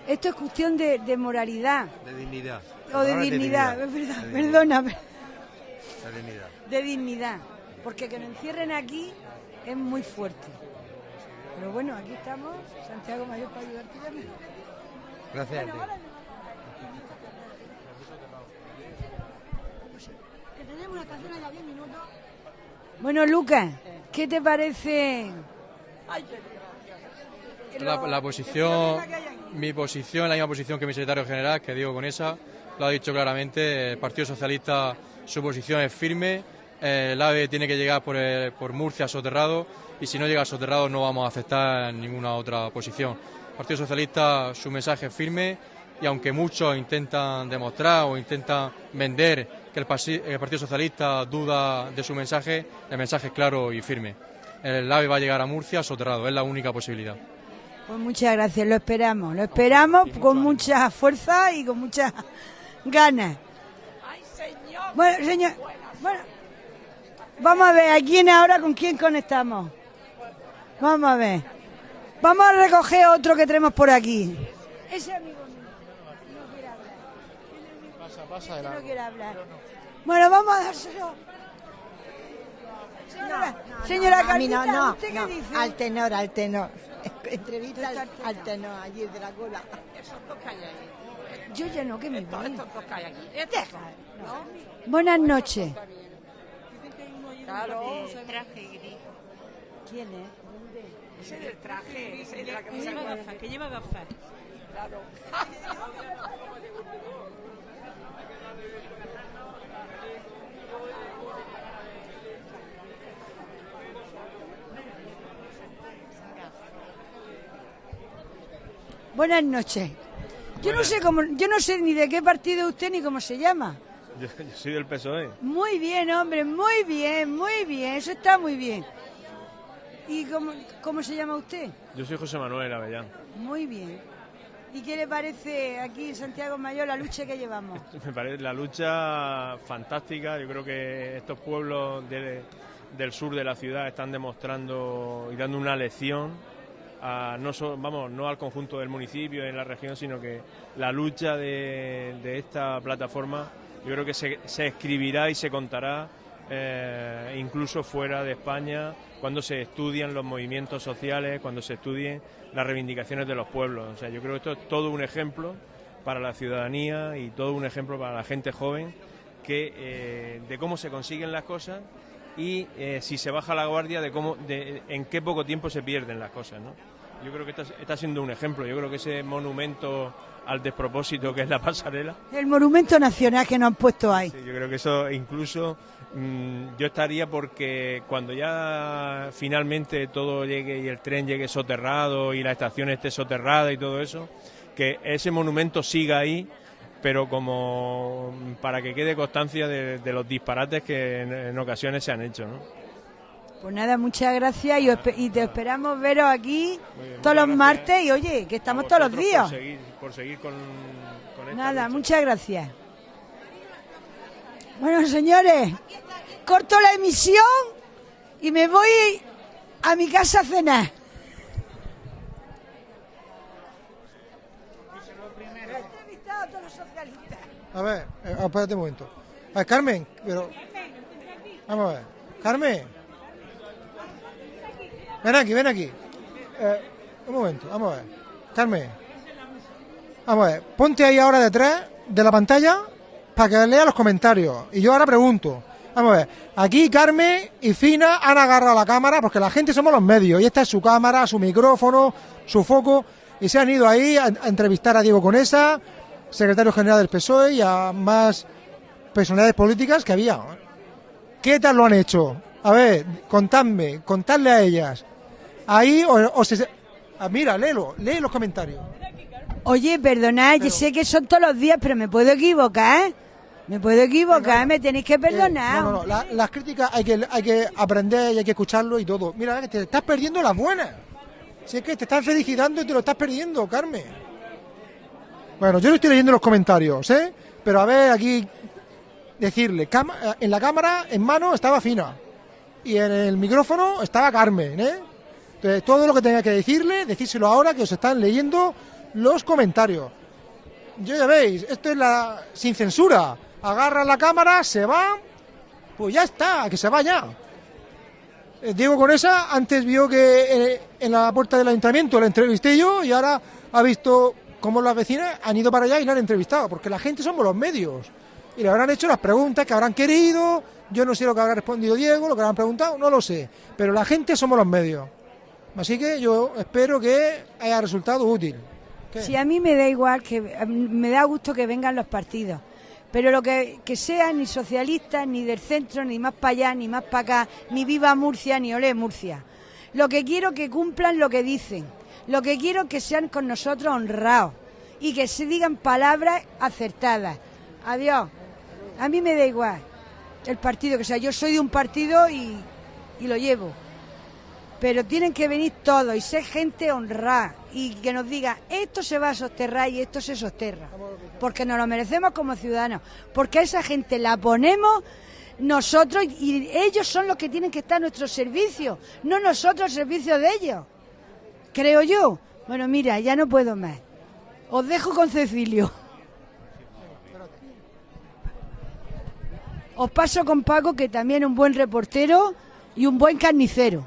esto es cuestión de, de moralidad De dignidad. o de dignidad, perdóname, De dignidad. de dignidad. Porque que nos encierren aquí es muy fuerte. Pero bueno, aquí estamos, Santiago Mayor, para ayudarte también. Gracias a ti. Que tenemos una estación allá 10 minutos. Bueno, Lucas, ¿qué te parece? La, la posición, mi posición la misma posición que mi secretario general, que Diego Conesa, lo ha dicho claramente. El Partido Socialista, su posición es firme. eh, El AVE tiene que llegar por, el- por Murcia soterrado y si no llega soterrado no vamos a aceptar ninguna otra posición. El Partido Socialista, su mensaje es firme y aunque muchos intentan demostrar o intentan vender que el Partido Socialista duda de su mensaje, el mensaje es claro y firme. El AVE va a llegar a Murcia soterrado, es la única posibilidad. Pues muchas gracias, lo esperamos, lo esperamos con mucha fuerza y con muchas ganas. Bueno, señor, bueno, vamos a ver, ¿a quién ahora con quién conectamos? Vamos a ver. Vamos a recoger otro que tenemos por aquí. Ese amigo mío no quiere hablar. Pasa, pasa de No quiere hablar. Bueno, vamos a dárselo. Señora, señora a mí no, Carlita, no, ¿usted qué no, dice? al tenor, al tenor. Entrevista al, al tenor, allí de la cola. Yo ya no, que me voy. Estos Buenas noches. Claro. traje gris. ¿Quién es? Ese del traje, ese de la Que lleva gafas, que lleva gafas. Claro. Buenas noches. Yo no sé cómo, yo no sé ni de qué partido usted ni cómo se llama. Yo, yo soy del PSOE. Muy bien, hombre, muy bien, muy bien, eso está muy bien. ¿Y cómo, cómo se llama usted? Yo soy José Manuel Avellán. Muy bien. ¿Y qué le parece aquí en Santiago Mayor la lucha que llevamos? Me parece la lucha fantástica. Yo creo que estos pueblos de- del sur de la ciudad están demostrando y dando una lección a no so- vamos no al conjunto del municipio en la región, sino que la lucha de, de esta plataforma yo creo que se, se escribirá y se contará eh, incluso fuera de España cuando se estudian los movimientos sociales, cuando se estudien las reivindicaciones de los pueblos. O sea, yo creo que esto es todo un ejemplo para la ciudadanía y todo un ejemplo para la gente joven que eh, de cómo se consiguen las cosas y eh, si se baja la guardia de cómo de en qué poco tiempo se pierden las cosas, ¿no? Yo creo que está, está siendo un ejemplo. Yo creo que ese monumento al despropósito que es la pasarela, El monumento nacional que nos han puesto ahí. Sí, yo creo que eso incluso yo estaría porque cuando ya finalmente todo llegue y el tren llegue soterrado y la estación esté soterrada y todo eso, que ese monumento siga ahí, pero como para que quede constancia de, de los disparates que en, en ocasiones se han hecho, ¿no? Pues nada, muchas gracias y, espe- y te esperamos veros aquí bien, todos los martes y oye, que estamos todos los días. Por seguir, por seguir con, con esta Nada, lucha. muchas gracias. Bueno, señores, corto la emisión y me voy a mi casa a cenar. A ver, eh, espérate un momento. A ver, Carmen, pero... Vamos a ver. Carmen. Ven aquí, ven aquí. Eh, un momento, vamos a ver. Carmen. Vamos a ver. Ponte ahí ahora detrás de la pantalla para que lea los comentarios. Y yo ahora pregunto. Vamos a ver. Aquí Carmen y Fina han agarrado la cámara porque la gente somos los medios. Y esta es su cámara, su micrófono, su foco. Y se han ido ahí a, a entrevistar a Diego Conesa, secretario general del PSOE, y a más personalidades políticas que había. ¿Qué tal lo han hecho? A ver, contadme, contadle a ellas. Ahí o, o se... ah, mira, léelo, lee los comentarios. Oye, perdonad, yo sé que son todos los días, pero me puedo equivocar. Me puedo equivocar, me tenéis que perdonar. Eh, no, no, no, la- las críticas hay que, hay que aprender y hay que escucharlo y todo. Mira, que te estás perdiendo las buenas. Si es que te están felicitando y te lo estás perdiendo, Carmen. Bueno, yo no estoy leyendo los comentarios, ¿eh? Pero a ver, aquí decirle, cama- en la cámara en mano estaba Fina y en el micrófono estaba Carmen, ¿eh? Entonces, todo lo que tenga que decirle, decírselo ahora que os están leyendo los comentarios. Yo ya veis, esto es la sin censura. Agarra la cámara, se va, pues ya está, que se vaya. Eh, Diego Conesa antes vio que eh, en la puerta del ayuntamiento la entrevisté yo y ahora ha visto cómo las vecinas han ido para allá y la han entrevistado, porque la gente somos los medios. Y le habrán hecho las preguntas que habrán querido, yo no sé lo que habrá respondido Diego, lo que habrán preguntado, no lo sé. Pero la gente somos los medios. Así que yo espero que haya resultado útil. Si a mí me da igual, que me da gusto que vengan los partidos, pero lo que, que sean ni socialistas, ni del centro, ni más para allá, ni más para acá, ni viva Murcia, ni olé Murcia. Lo que quiero que cumplan lo que dicen, lo que quiero que sean con nosotros honrados y que se digan palabras acertadas. Adiós. A mí me da igual el partido que sea. Yo soy de un partido y, y lo llevo pero tienen que venir todos y ser gente honrada y que nos diga esto se va a sosterrar y esto se sosterra porque nos lo merecemos como ciudadanos porque a esa gente la ponemos nosotros y ellos son los que tienen que estar a nuestro servicio no nosotros al servicio de ellos. Creo yo. Bueno mira ya no puedo más. Os dejo con Cecilio. Os paso con Paco que también es un buen reportero y un buen carnicero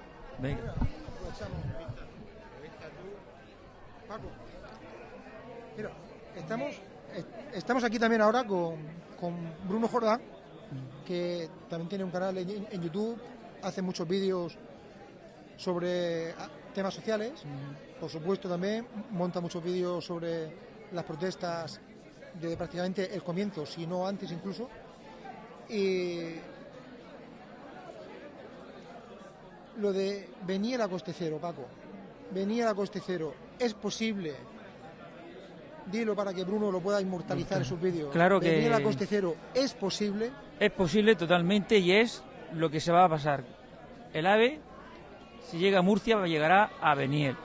Mira, estamos, est- estamos aquí también ahora con, con Bruno Jordán, que también tiene un canal en, en YouTube hace muchos vídeos sobre ah, temas sociales, por supuesto también monta muchos vídeos sobre las protestas de prácticamente el comienzo, si no antes incluso. Y lo de venir a coste cero, Paco, venir a coste cero, ¿es posible? Dilo para que Bruno lo pueda inmortalizar en sus vídeos. Claro que- Venir a coste cero, ¿es posible? Es posible totalmente y es lo que se va a pasar. El AVE, si llega a Murcia, llegará a Beniel.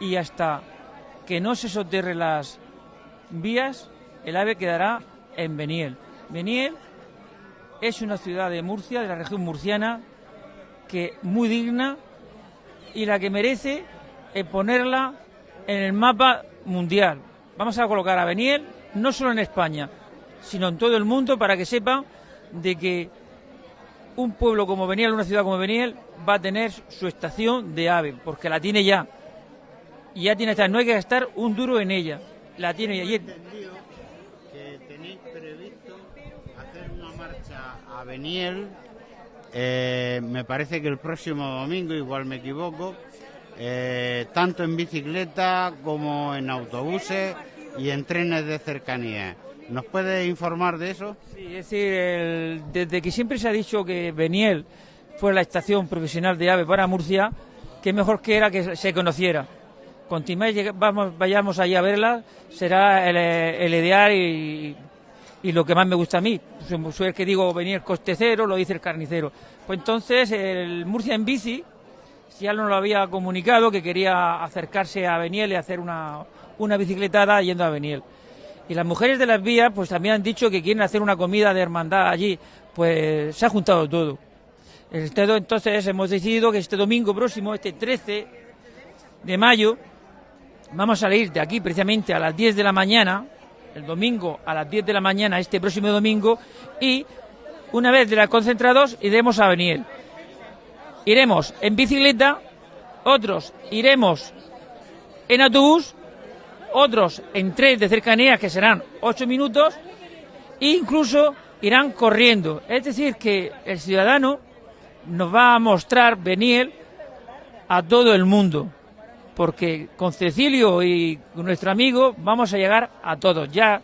Y hasta que no se soterren las vías, el AVE quedará en Beniel. Beniel es una ciudad de Murcia, de la región murciana, que muy digna y la que merece ponerla en el mapa mundial. Vamos a colocar a Beniel no solo en España, sino en todo el mundo para que sepan de que un pueblo como Beniel, una ciudad como Beniel, va a tener su estación de AVE, porque la tiene ya. Y ya tiene esta, no hay que gastar un duro en ella. La tiene ya. Es- que tenéis previsto hacer una marcha a Beniel, eh, me parece que el próximo domingo, igual me equivoco, eh, tanto en bicicleta como en autobuses y en trenes de cercanía. ¿Nos puede informar de eso? Sí, es decir, desde que siempre se ha dicho que Beniel fue la estación profesional de AVE para Murcia, que mejor que era que se conociera. Cuanto más vamos, vayamos allí a verla, será el, el ideal y, y lo que más me gusta a mí. Soy- el que digo venir coste cero, lo dice el carnicero. Pues entonces, el Murcia en bici, ya nos lo había comunicado que quería acercarse a Beniel y hacer una, una bicicletada yendo a Beniel. Y las mujeres de las vías, pues también han dicho que quieren hacer una comida de hermandad allí. Pues se ha juntado todo. Este Entonces hemos decidido que este domingo próximo, este 13 de mayo, vamos a salir de aquí precisamente a las 10 de la mañana, el domingo a las 10 de la mañana, este próximo domingo, y una vez de las concentrados iremos a Beniel. Iremos en bicicleta, otros iremos en autobús, otros en tren de cercanías que serán 8 minutos, e incluso irán corriendo. Es decir, que el ciudadano nos va a mostrar Beniel a todo el mundo, porque con Cecilio y nuestro amigo vamos a llegar a todos, ya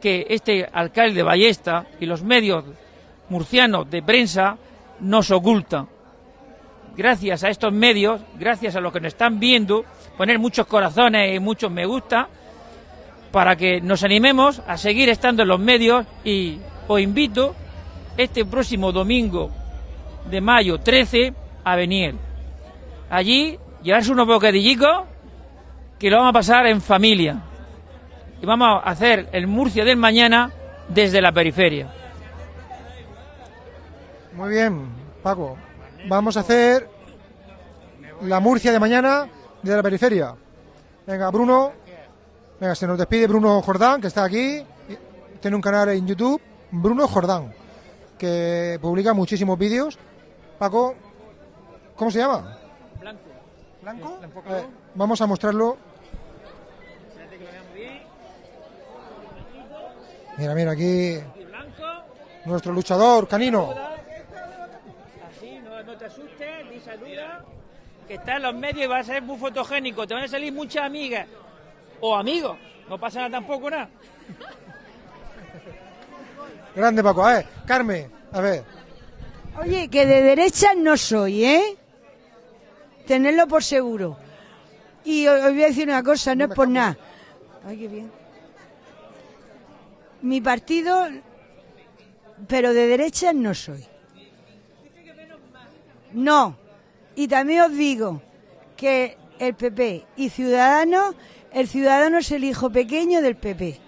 que este alcalde de Ballesta y los medios murcianos de prensa nos ocultan. Gracias a estos medios, gracias a los que nos están viendo, poner muchos corazones y muchos me gusta, para que nos animemos a seguir estando en los medios y os invito este próximo domingo de mayo 13 a Beniel. Allí llevarse unos bocadillicos que lo vamos a pasar en familia. Y vamos a hacer el Murcia del mañana desde la periferia. Muy bien, Paco. Vamos a hacer la Murcia de mañana de la periferia. Venga, Bruno. Venga, se nos despide Bruno Jordán, que está aquí. Tiene un canal en YouTube, Bruno Jordán, que publica muchísimos vídeos. Paco, ¿cómo se llama? Blanco. A ver, vamos a mostrarlo. Mira, mira, aquí nuestro luchador canino. Así, no, no te asustes, ni saluda. Que está en los medios y va a ser muy fotogénico. Te van a salir muchas amigas. O amigos. No pasa nada tampoco, nada. Grande Paco, a ver, Carmen, a ver. Oye, que de derecha no soy, ¿eh? Tenerlo por seguro. Y os voy a decir una cosa, no es por nada. Ay, qué bien. Mi partido, pero de derecha no soy. No. Y también os digo que el PP y Ciudadanos, el Ciudadano es el hijo pequeño del PP.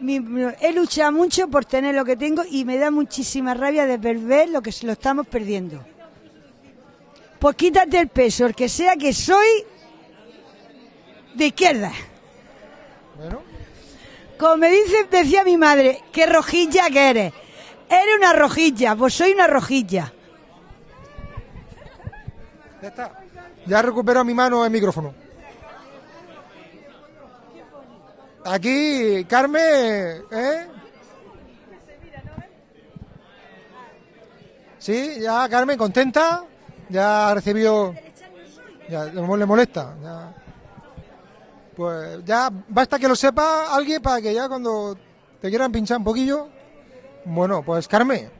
Mi- he luchado mucho por tener lo que tengo y me da muchísima rabia de ver lo que lo estamos perdiendo. Pues quítate el peso, el que sea que soy de izquierda. Bueno. Como me dice, decía mi madre, qué rojilla que eres. Eres una rojilla, pues soy una rojilla. Ya está. Ya recupero mi mano el micrófono. Aquí, Carmen, ¿eh? Sí, ya Carmen contenta, ya ha recibido, ya le mo- le molesta, ya. Pues ya basta que lo sepa alguien para que ya cuando te quieran pinchar un poquillo, bueno, pues Carmen,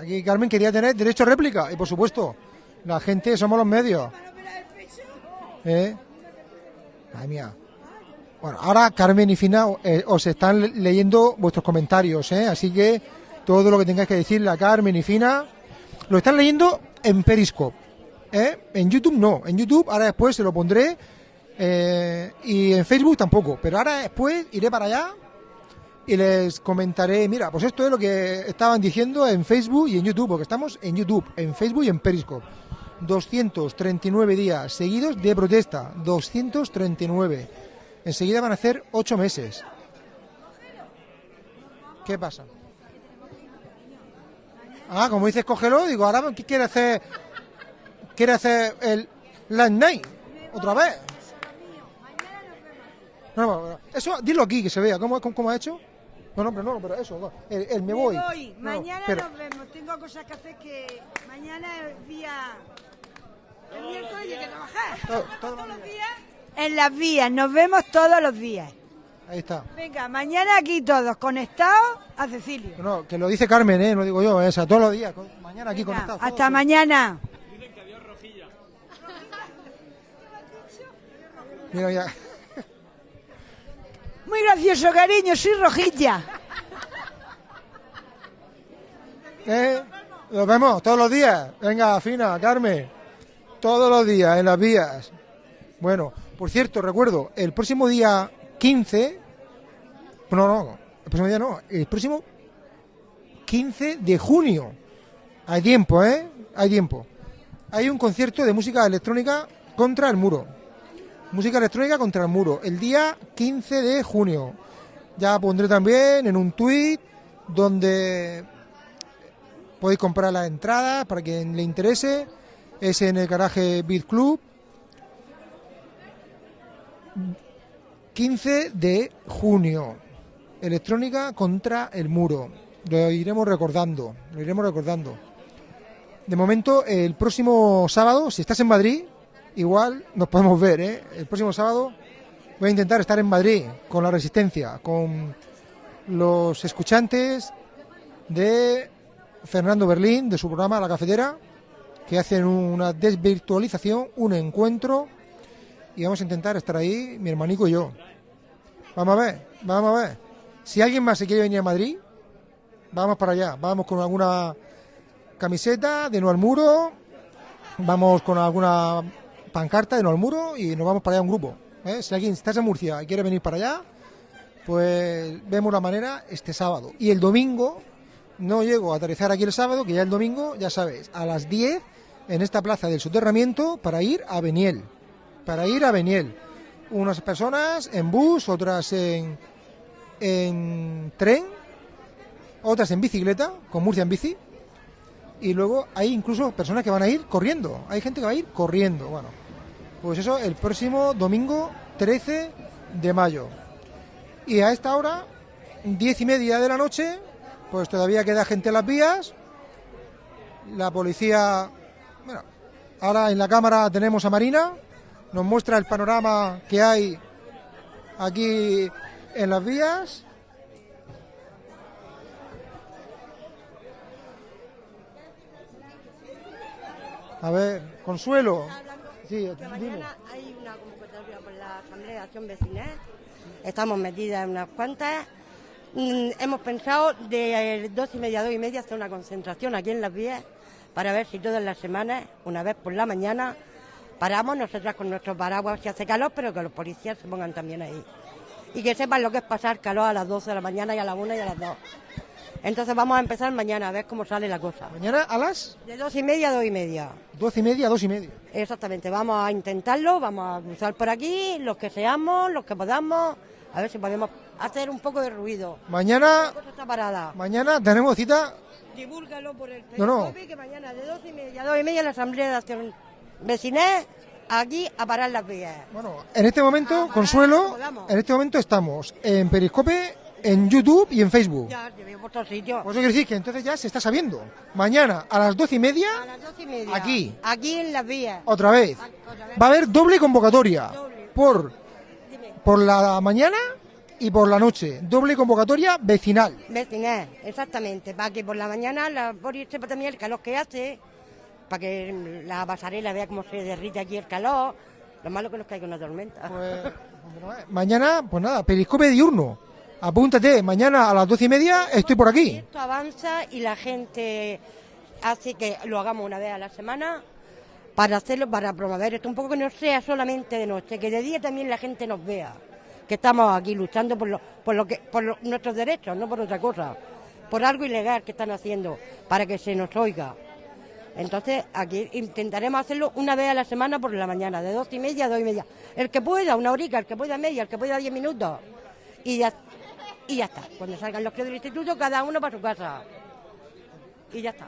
aquí Carmen quería tener derecho a réplica y por supuesto, la gente somos los medios. ¿Eh? Madre mía. Bueno, ahora Carmen y Fina eh, os están le- leyendo vuestros comentarios, ¿eh? así que todo lo que tengáis que decirle a Carmen y Fina lo están leyendo en Periscope. ¿eh? En YouTube no, en YouTube ahora después se lo pondré eh, y en Facebook tampoco, pero ahora después iré para allá y les comentaré, mira, pues esto es lo que estaban diciendo en Facebook y en YouTube, porque estamos en YouTube, en Facebook y en Periscope. 239 días seguidos de protesta, 239. Enseguida van a hacer 8 meses. ¿Qué pasa? Ah, como dices, cógelo, digo, ahora ¿qué quiere hacer? ¿Quiere hacer el Last Night? ¿Otra vez? No, no, no, eso, dilo aquí, que se vea, ¿cómo, cómo, cómo ha hecho? No, no, pero no, pero eso, no, el, el me voy. No, no, Mañana pero- nos vemos. Tengo cosas que hacer que mañana es día. El miércoles hay que trabajar. Todo- Todos los días. En las vías, nos vemos todos los días. Ahí está. Venga, mañana aquí todos conectados a Cecilio. No, que lo dice Carmen, ¿eh? No digo yo, ¿eh? o sea, todos los días, mañana aquí Venga, conectados. hasta mañana. Mira, ya. Muy gracioso, cariño, soy rojilla. ¿Eh? Nos vemos todos los días. Venga, Fina, Carmen. Todos los días en las vías. Bueno, por cierto, recuerdo, el próximo día 15. No, no, el próximo día no. El próximo 15 de junio. Hay tiempo, ¿eh? Hay tiempo. Hay un concierto de música electrónica contra el muro. Música electrónica contra el muro. El día 15 de junio. Ya pondré también en un tuit donde podéis comprar las entradas para quien le interese. Es en el garaje Beat Club. 15 de junio. Electrónica contra el muro. Lo iremos recordando. Lo iremos recordando. De momento, el próximo sábado, si estás en Madrid, igual nos podemos ver. ¿eh? El próximo sábado voy a intentar estar en Madrid con la resistencia, con los escuchantes de Fernando Berlín, de su programa La Cafetera, que hacen una desvirtualización, un encuentro, y vamos a intentar estar ahí, mi hermanico y yo. Vamos a ver, vamos a ver. Si alguien más se quiere venir a Madrid, vamos para allá. Vamos con alguna camiseta de No al Muro, vamos con alguna pancarta de No al Muro y nos vamos para allá un grupo. ¿eh? Si alguien está en Murcia y quiere venir para allá, pues vemos la manera este sábado. Y el domingo, no llego a aterrizar aquí el sábado, que ya el domingo, ya sabéis, a las 10 en esta plaza del soterramiento para ir a Beniel. Para ir a Beniel. Unas personas en bus, otras en, en tren, otras en bicicleta, con Murcia en bici. Y luego hay incluso personas que van a ir corriendo. Hay gente que va a ir corriendo. Bueno, pues eso el próximo domingo 13 de mayo. Y a esta hora, diez y media de la noche, pues todavía queda gente en las vías. La policía, bueno, ahora en la cámara tenemos a Marina, nos muestra el panorama que hay aquí en las vías. A ver, Consuelo. Sí, Que mañana hay una convocatoria por la Asamblea de Acción Vecinal. Estamos metidas en unas cuantas. Mm, hemos pensado de dos y media a dos y media hacer una concentración aquí en las vías para ver si todas las semanas, una vez por la mañana, paramos nosotras con nuestros paraguas si hace calor, pero que los policías se pongan también ahí. Y que sepan lo que es pasar calor a las 12 de la mañana y a las 1 y a las 2. Entonces vamos a empezar mañana a ver cómo sale la cosa. Mañana a las De dos y media a dos y media. doce y media a dos y media. Exactamente, vamos a intentarlo, vamos a cruzar por aquí, los que seamos, los que podamos, a ver si podemos hacer un poco de ruido. Mañana, La cosa está parada. mañana tenemos cita. Divúlgalo por el No, no. Que mañana de dos y media a dos y media la Asamblea de Vecinal aquí a parar las vías. En este momento, Consuelo, en este momento estamos en Periscope en YouTube y en Facebook. Ya, te veo por todos sitios. Pues eso quiere decir que entonces ya se está sabiendo. Mañana a las doce y media, A las doce y media. Aquí. Aquí en las vías. otra vez. Va a haber doble convocatoria. Por, por la mañana y por la noche. Doble convocatoria vecinal. Vecinal, exactamente. Para que por la mañana, la, por irse para también el calor que hace, para que la pasarela vea cómo se derrite aquí el calor. Lo malo que nos caiga una tormenta. Pues, Mañana, pues nada, periscope diurno. Apúntate, mañana a las doce y media estoy por aquí. Esto avanza y la gente hace que lo hagamos una vez a la semana para hacerlo, para promover esto. Un poco que no sea solamente de noche, que de día también la gente nos vea. Que estamos aquí luchando por, lo, por, lo que, por lo- nuestros derechos, no por otra cosa. Por algo ilegal que están haciendo, para que se nos oiga. Entonces, aquí intentaremos hacerlo una vez a la semana por la mañana, de dos y media a dos y media. El que pueda, una horica, el que pueda media, el que pueda diez minutos. Y ya, y ya está. Cuando salgan los críos del instituto, cada uno para su casa. Y ya está.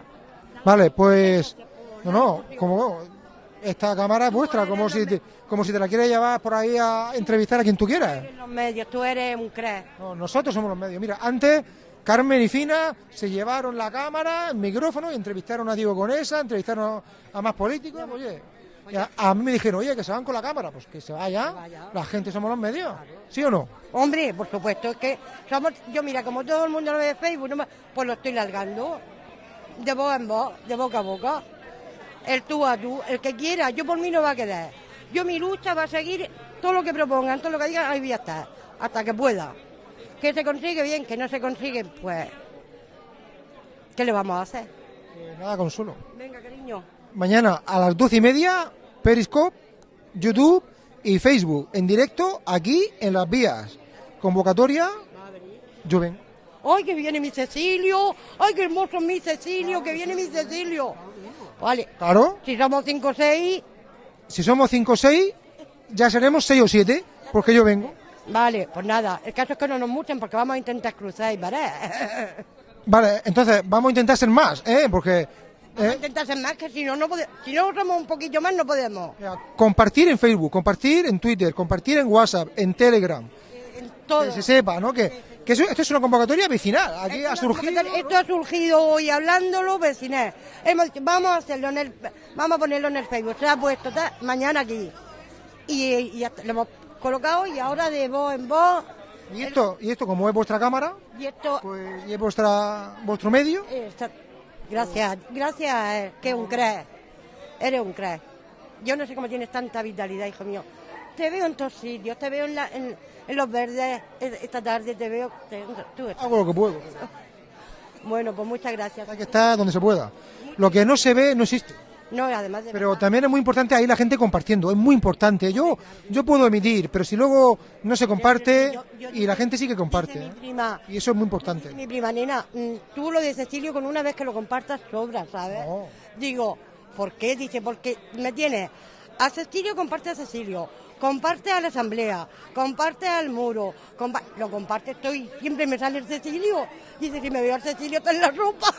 Vale, pues. No, no, como. Esta cámara es vuestra, como si, te, como si te la quieres llevar por ahí a entrevistar a quien tú quieras. En los medios, tú eres un crack. No, nosotros somos los medios. Mira, antes Carmen y Fina se llevaron la cámara, el micrófono y entrevistaron a Diego Conesa, entrevistaron a más políticos. Oye, y a, a mí me dijeron, oye, que se van con la cámara. Pues que se vaya. La gente somos los medios. ¿Sí o no? Hombre, por supuesto, es que somos, yo mira, como todo el mundo lo ve de Facebook, no me- pues lo estoy largando. De voz en voz, de boca a boca. El tú a tú, el que quiera, yo por mí no va a quedar. Yo mi lucha va a seguir todo lo que propongan, todo lo que digan, ahí voy a estar, hasta que pueda. Que se consigue bien, que no se consigue, pues, ¿qué le vamos a hacer? Pues nada, consuelo. Venga, cariño. Mañana a las doce y media, Periscope, YouTube y Facebook en directo aquí en las vías. Convocatoria, yo vengo. ¡Ay, que viene mi Cecilio! ¡Ay, qué hermoso es mi Cecilio! ¡Que viene mi Cecilio! Vale. Claro. Si somos cinco o seis, Si somos 5 o 6, ya seremos 6 o 7, porque yo vengo. Vale, pues nada. El caso es que no nos muchen porque vamos a intentar cruzar y parar. Vale, entonces vamos a intentar ser más, ¿eh? Porque Vamos a intentar ser más que si no, no podemos. Si no somos un poquillo más, no podemos. compartir en Facebook, compartir en Twitter, compartir en WhatsApp, en Telegram. todo. Que se sepa, ¿no? Que, que eso- esto es una convocatoria vecinal. Aquí ha surgido. Esto ha surgido hoy hablándolo, vecinal. Hemos dicho, vamos a hacerlo en el, vamos a ponerlo en el Facebook. Se ha puesto mañana aquí. Y, y ya está, lo hemos colocado y ahora de voz en voz. Y esto, y esto como es vuestra cámara, Y esto. y es vuestra, vuestro medio, Está- Gracias, gracias, eh, que un crack. Eres un crack. Yo no sé cómo tienes tanta vitalidad, hijo mío. Te veo en todos sitios, te veo en, la- en- en los verdes eh, esta tarde, te veo. te- tú hago lo que puedo. Bueno, pues muchas gracias. Hay que estar donde se pueda. Lo que no se ve no existe. No, además de Pero también es muy importante ahí la gente compartiendo, es muy importante. Yo, yo puedo emitir, pero si luego no se comparte y la gente sí que comparte. prima. Y eso es muy importante. Mi prima nena, mm, tú lo de Cecilio con una vez que lo compartas sobra, ¿sabes? Digo, ¿por qué? Dice, porque me tienes a Cecilio, comparte a Cecilio, comparte a la asamblea, comparte al muro, compa- lo comparte estoy, siempre me sale el Cecilio. Dice, si me veo al Cecilio está en la ropa.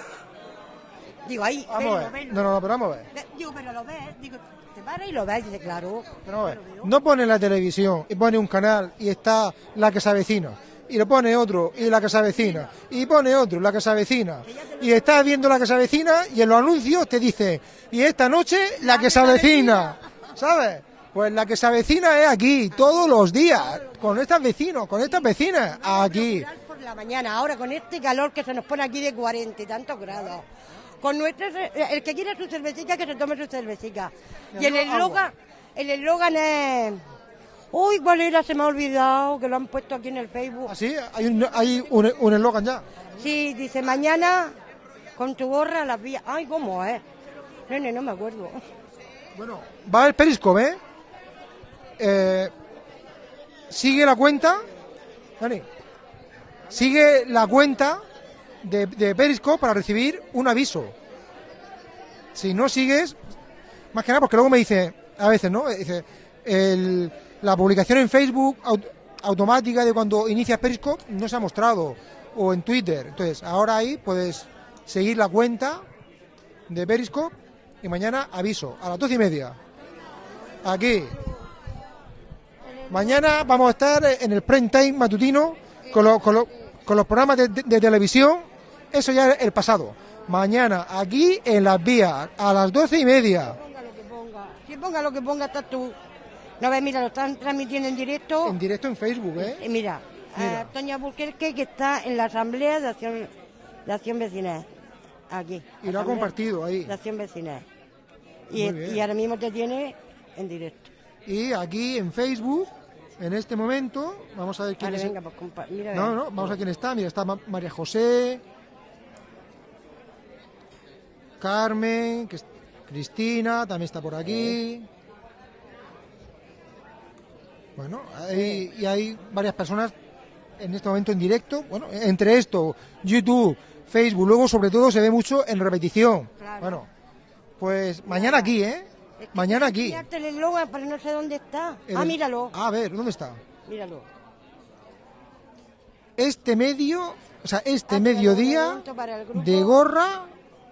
Digo, ahí, Vamos a ver. No, no, no, pero vamos a ver. Ve- Digo, pero lo ves, digo, te para y lo ves, dice, claro. Pero vamos a ver. No pone la televisión y pone un canal y está la que se avecina. Y lo pone otro y la que se avecina. Y pone otro, la que se avecina. Y estás viendo la que se avecina y en los anuncios te dice, y esta noche la que se avecina. ¿Sabes? Pues la que se avecina es aquí, todos los días, con estas vecinos, con estas vecinas, aquí. por la mañana, ahora con este calor que se nos pone aquí de 40 y tantos grados. Con nuestras, el que quiera su cervecita, que se tome su cervecita. Y el eslogan, el eslogan es... Uy, ¿cuál era? Se me ha olvidado, que lo han puesto aquí en el Facebook. ¿Así? Hay un hay un un eslogan ya. Sí, dice, mañana con tu gorra a las vías. Ay, ¿cómo es? Nene, no me acuerdo. Bueno, va el Periscope, ¿eh? Eh, sigue la cuenta, Dani, sigue la cuenta de, Periscope para recibir un aviso. Si no sigues, más que nada porque luego me dice, a veces, ¿no? Dice, la publicación en Facebook au- automática de cuando inicias Periscope no se ha mostrado, o en Twitter. Entonces, ahora ahí puedes seguir la cuenta de Periscope y mañana aviso a las doce y media. Aquí. Mañana vamos a estar en el prime time matutino con, lo- con, lo- con los programas de, de- de televisión, eso ya es el pasado. Mañana, aquí en las vías, a las doce y media. Si ponga lo que ponga, estás tú. No ves, mira, lo están transmitiendo en directo. En directo en Facebook, ¿eh? Eh, Mira, Mira. a Toña Burquerque que está en la Asamblea de Acción, de Acción Vecinal. Aquí. Y lo ha compartido ahí. De Acción Vecinal. Y, y ahora mismo te tiene en directo. Y aquí en Facebook, en este momento, vamos a ver quién Vale, es. venga, pues compa- mira. No, no, vamos a ver quién está. Mira, está Ma- María José, Carmen, que Cristina, también está por aquí. Bueno, hay, y hay varias personas en este momento en directo. Bueno, entre esto, YouTube, Facebook, luego sobre todo se ve mucho en repetición. Bueno, pues mañana aquí, ¿eh? Mañana aquí. Enseñarte el eslogan, pero no sé dónde está. El- Ah, míralo. A ver, ¿dónde está? Míralo. Este medio, o sea, este Ah, mediodía de gorra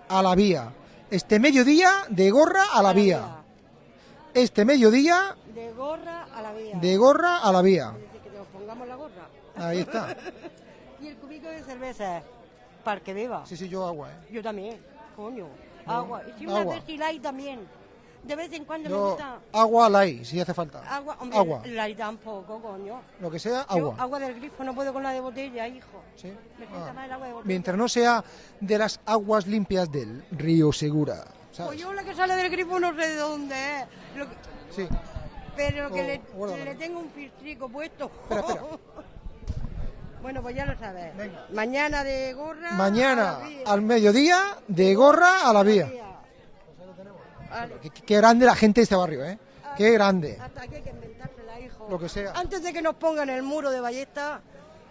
a la vía. Este mediodía de gorra a la vía. Este mediodía De gorra a la vía. de gorra a la vía. Dice que nos pongamos la gorra. Ahí está. y el cubico de cerveza. Para que beba. Sí, sí, yo agua, ¿eh? Yo también. Coño. Agua. Y si una agua. Pepsi Light también. De vez en cuando me gusta. agua light, si hace falta. Agua, hombre, Agua. Light tampoco, coño. Lo que sea, Yo agua. agua del grifo no puedo con la de botella, hijo. Sí. Me Ah. más el agua de botella. Mientras no sea de las aguas limpias del río Segura. ¿sabes? Pues yo la que sale del grifo no sé de dónde es. Lo que- Sí. Pero que Oh, le, tengo un filtrico puesto. Espera, espera. bueno, pues ya lo sabes. Mañana de gorra. Mañana al mediodía de gorra a la vía. Qué, qué grande la gente de este barrio, ¿eh? Qué grande. Hasta aquí hay que inventársela, hijo. Lo que sea. Antes de que nos pongan el muro de ballesta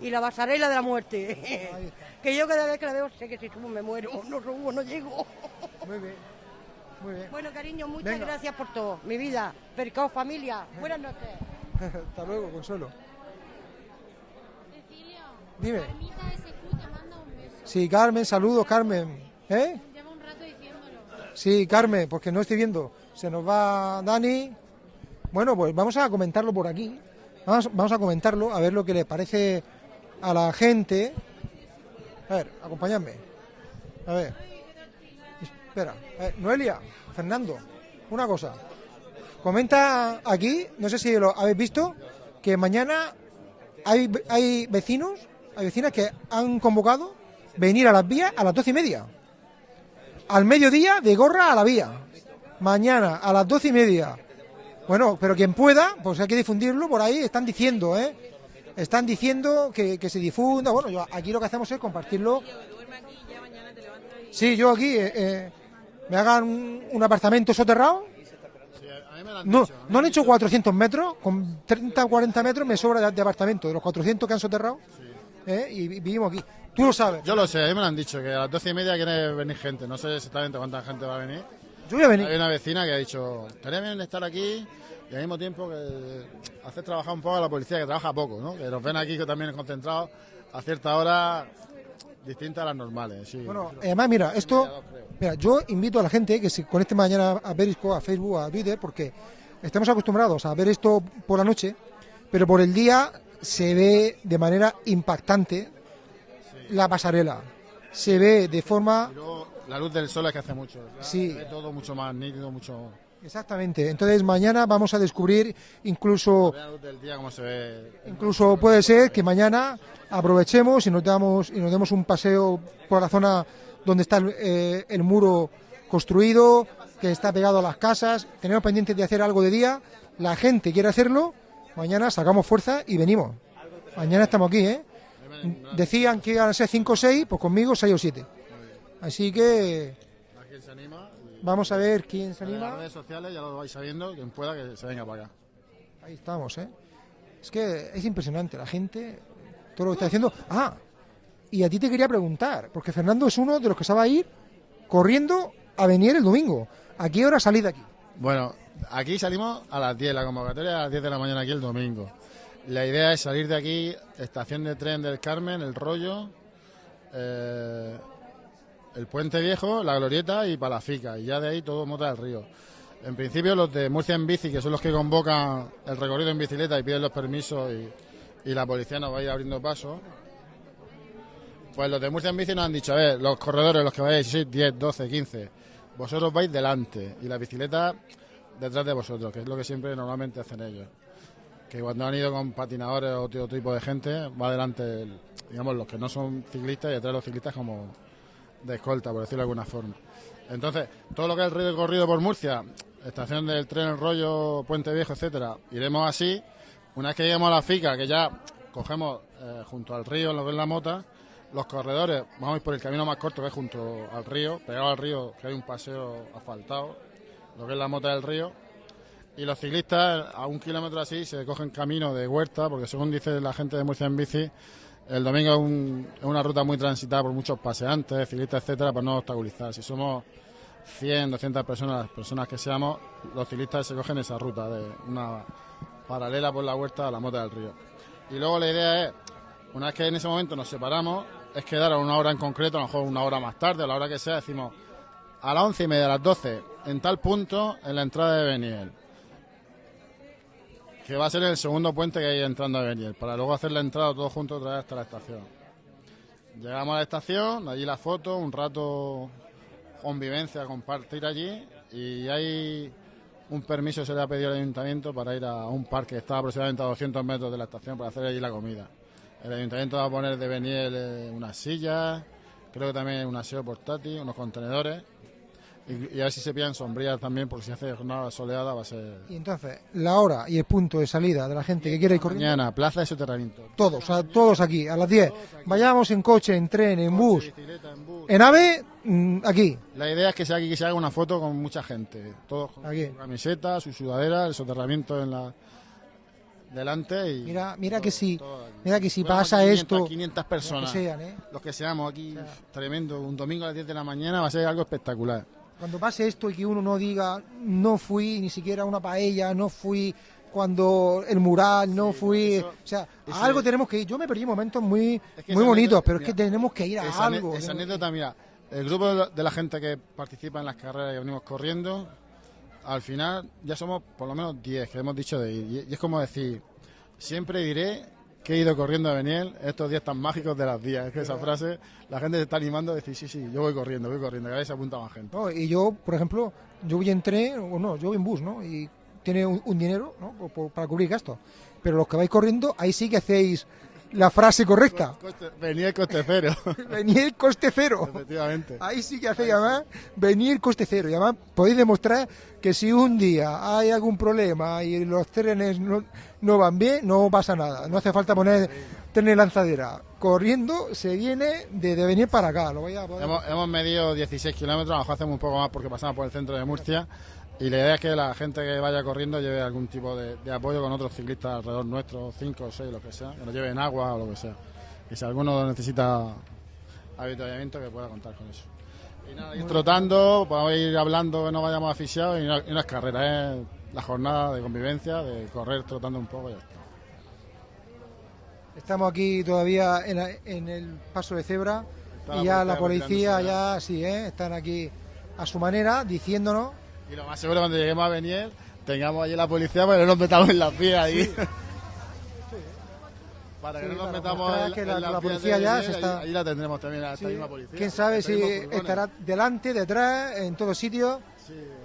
y la pasarela de la muerte. que yo cada vez que la veo sé que si subo me muero. No subo, no llego. Muy bien. Muy bien. Bueno, cariño, muchas Venga. gracias por todo. Mi vida. Percao, familia. Buenas noches. Hasta luego, Consuelo. Dime. Sí, Carmen, saludos, Carmen. ¿Eh? Sí, Carmen, porque no estoy viendo. Se nos va Dani. Bueno, pues vamos a comentarlo por aquí. Vamos, vamos a comentarlo, a ver lo que le parece a la gente. A ver, acompañadme. A ver. Espera. A ver, Noelia, Fernando, una cosa. Comenta aquí, no sé si lo habéis visto, que mañana hay, hay vecinos, hay vecinas que han convocado venir a las vías a las doce y media. Al mediodía de gorra a la vía. Mañana a las doce y media. Bueno, pero quien pueda, pues hay que difundirlo por ahí, están diciendo, ¿eh? Están diciendo que, que se difunda. Bueno, yo aquí lo que hacemos es compartirlo. Sí, yo aquí eh, eh, me hagan un, apartamento soterrado. No, no han hecho 400 metros, con 30 o 40 metros me sobra de, de apartamento, de los 400 que han soterrado. ¿Eh? Y vi- vivimos aquí. Tú lo sabes. Yo lo sé, a mí me lo han dicho, que a las doce y media quiere venir gente. No sé exactamente cuánta gente va a venir. Yo voy a venir. Hay una vecina que ha dicho, estaría bien estar aquí y al mismo tiempo que hacer trabajar un poco a la policía, que trabaja poco, ¿no? Que nos ven aquí que también concentrados a cierta hora distinta a las normales. Sí. Bueno, además, mira, esto, mira, yo invito a la gente que se conecte mañana a Periscope, a Facebook, a Twitter, porque estamos acostumbrados a ver esto por la noche, pero por el día se ve de manera impactante la pasarela. Se ve de forma luego la luz del sol es que hace mucho. Sí. Se ve todo mucho más nítido, mucho... Exactamente. Entonces mañana vamos a descubrir incluso La luz del día como se ve... incluso puede ser que mañana aprovechemos y nos damos y nos demos un paseo por la zona donde está el, eh, el muro construido, que está pegado a las casas. Tenemos pendiente de hacer algo de día. La gente quiere hacerlo. Mañana sacamos fuerza y venimos. Mañana estamos aquí, ¿eh? Decían que iban a ser 5 o 6, pues conmigo 6 o 7. Así que se anima. vamos a ver quién se En las anima. redes sociales ya lo vais sabiendo, quien pueda que se venga para acá. Ahí estamos, ¿eh? Es que es impresionante la gente, todo lo que está haciendo. Ah, y a ti te quería preguntar, porque Fernando es uno de los que se va a ir corriendo a venir el domingo. ¿A qué hora salís de aquí? Bueno, aquí salimos a las 10, la convocatoria a las 10 de la mañana aquí el domingo. La idea es salir de aquí, estación de tren del Carmen, el rollo, eh, el puente viejo, la glorieta y Palafica, y ya de ahí todo Mota del Río. En principio los de Murcia en bici, que son los que convocan el recorrido en bicicleta y piden los permisos y, la policía nos va a ir abriendo paso. Pues los de Murcia en bici nos han dicho, a ver, los corredores, los que vayáis, si sois 10, 12, 15, vosotros vais delante y la bicicleta detrás de vosotros, que es lo que siempre normalmente hacen ellos. Que cuando han ido con patinadores o otro tipo de gente, va delante, el- digamos, los que no son ciclistas y detrás de los ciclistas como de escolta, por decirlo de alguna forma. Entonces, todo lo que es el recorrido por Murcia, estación del tren El Rollo, Puente Viejo, etcétera, iremos así. Una vez que lleguemos a la FICA, que ya cogemos eh, junto al río, en lo que es la mota, los corredores, vamos a ir por el camino más corto que es junto al río, pegado al río, que hay un paseo asfaltado, lo que es la mota del río. Y los ciclistas, a un kilómetro así, se cogen camino de huerta, porque según dice la gente de Murcia en bici, el domingo es, un- es una ruta muy transitada por muchos paseantes, ciclistas, etcétera, para no obstaculizar. Si somos 100, 200 personas, las personas que seamos, los ciclistas se cogen esa ruta de una paralela por la huerta a la mota del río. Y luego la idea es, una vez que en ese momento nos separamos, es quedar a una hora en concreto, a lo mejor una hora más tarde, a la hora que sea, decimos a las once y media, a las 12, en tal punto, en la entrada de Beniel. Que va a ser el segundo puente que hay entrando a Beniel, para luego hacer la entrada todos juntos otra vez hasta la estación. Llegamos a la estación, allí la foto, un rato convivencia, compartir allí y hay un permiso se le ha pedido al ayuntamiento para ir a un parque que está aproximadamente a 200 metros de la estación para hacer allí la comida. El ayuntamiento va a poner de Beniel eh, unas sillas, creo que también un aseo portátil, unos contenedores y, y a ver si se pillan sombrillas también porque si hace jornada soleada va a ser... Y entonces, la hora y el punto de salida de la gente que quiera ir corriendo. Mañana, plaza de soterramiento. Todos, o sea, todos aquí, a las 10. Vayamos en coche, en tren, en bus, en ave, mm, aquí. La idea es que se, haga- que se haga una foto con mucha gente, todos con su camiseta, su sudadera, el soterramiento en la delante y Mira, mira que si, mira que si pasa 500, esto, 500 personas, los que sean, ¿eh? los que seamos aquí, tremendo, un domingo a las 10 de la mañana va a ser algo espectacular. Cuando pase esto y que uno no diga, no fui ni siquiera a una paella, no fui cuando el mural, no fui, o sea, a algo tenemos que ir. Yo me perdí momentos muy, que muy bonitos, pero es que tenemos que ir a esa, algo. esa anécdota, mira, el grupo de la, de la gente que participa en las carreras y venimos corriendo, al final ya somos por lo menos 10 que hemos dicho de ir. Y es como decir, siempre diré que he ido corriendo a Beniel estos días tan mágicos de las días. Es que esa frase, la gente se está animando a decir, sí, sí, yo voy corriendo, voy corriendo, cada vez se apunta más gente. ¿no? Y yo, por ejemplo, yo voy en tren, o no, yo voy en bus, ¿no? Y tiene un, un dinero, ¿no? Por- por- para cubrir gastos. Pero los que vais corriendo, ahí sí que hacéis la frase correcta. El coste cero. venir coste cero. Efectivamente. Ahí sí que hacéis, además, venir coste cero. Y además podéis demostrar que si un día hay algún problema y los trenes no, no van bien, no pasa nada. No hace falta poner tren lanzadera. Corriendo se viene de, de venir para acá. Lo voy a poder- Hemos, hemos medido 16 kilómetros, a lo mejor hacemos un poco más porque pasamos por el centro de Murcia. Y la idea es que la gente que vaya corriendo lleve algún tipo de, de apoyo con otros ciclistas alrededor nuestro, 5 o 6, lo que sea, que nos lleven agua o lo que sea. Y si alguno necesita avituallamiento, que pueda contar con eso. Y nada, ir trotando, podemos ir hablando que no vayamos asfixiados y no, y no es carrera, es la jornada de convivencia, de correr trotando un poco y ya está. Estamos aquí todavía en, la- en el paso de cebra Está y la ya la policía ya sí, ¿eh? están aquí a su manera diciéndonos Y lo más seguro cuando lleguemos a Beniel, tengamos allí la policía para que no nos metamos en las vías ahí. Para que Sí, no nos metamos en, que en la- las la policía ya se está- allí la tendremos también a esta Sí. misma policía. quién sabe si estará delante, detrás, en todos sitios.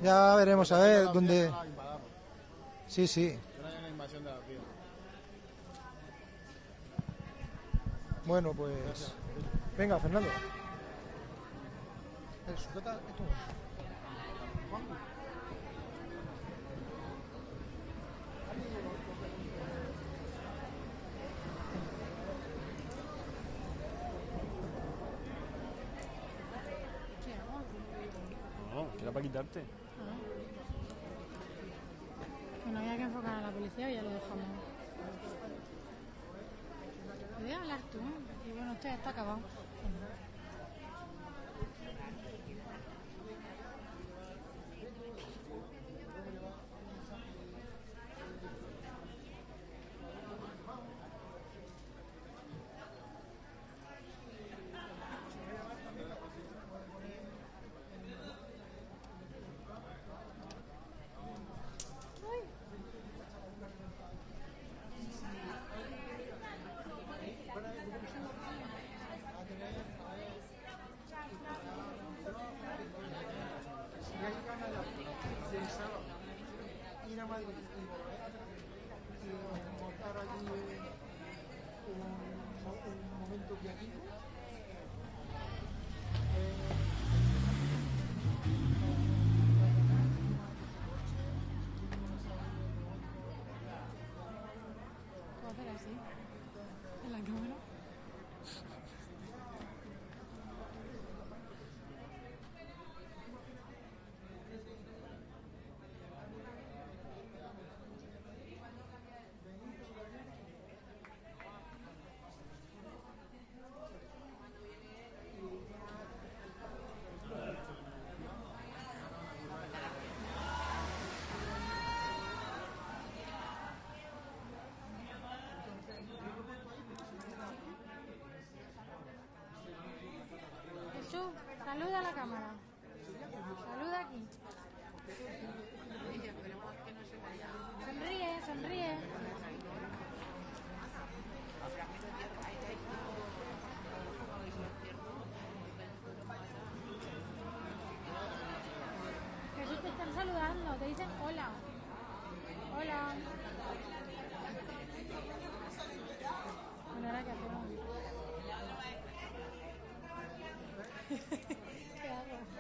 Ya veremos a ver dónde. Las vías. Bueno, pues. Venga, Fernando. Eh, sujeta esto. No, que era para quitarte. Bueno, había que enfocar a la policía y ya lo dejamos. ¿Puedes hablar tú? Y bueno, esto ya está acabado. ¿Puedo hacer así? ¿En la cámara? Jesús, saluda a la cámara. Saluda aquí. Sonríe, sonríe. Jesús, te están saludando, te dicen hola. Hola. Bueno, ahora qué hacemos. ¿Qué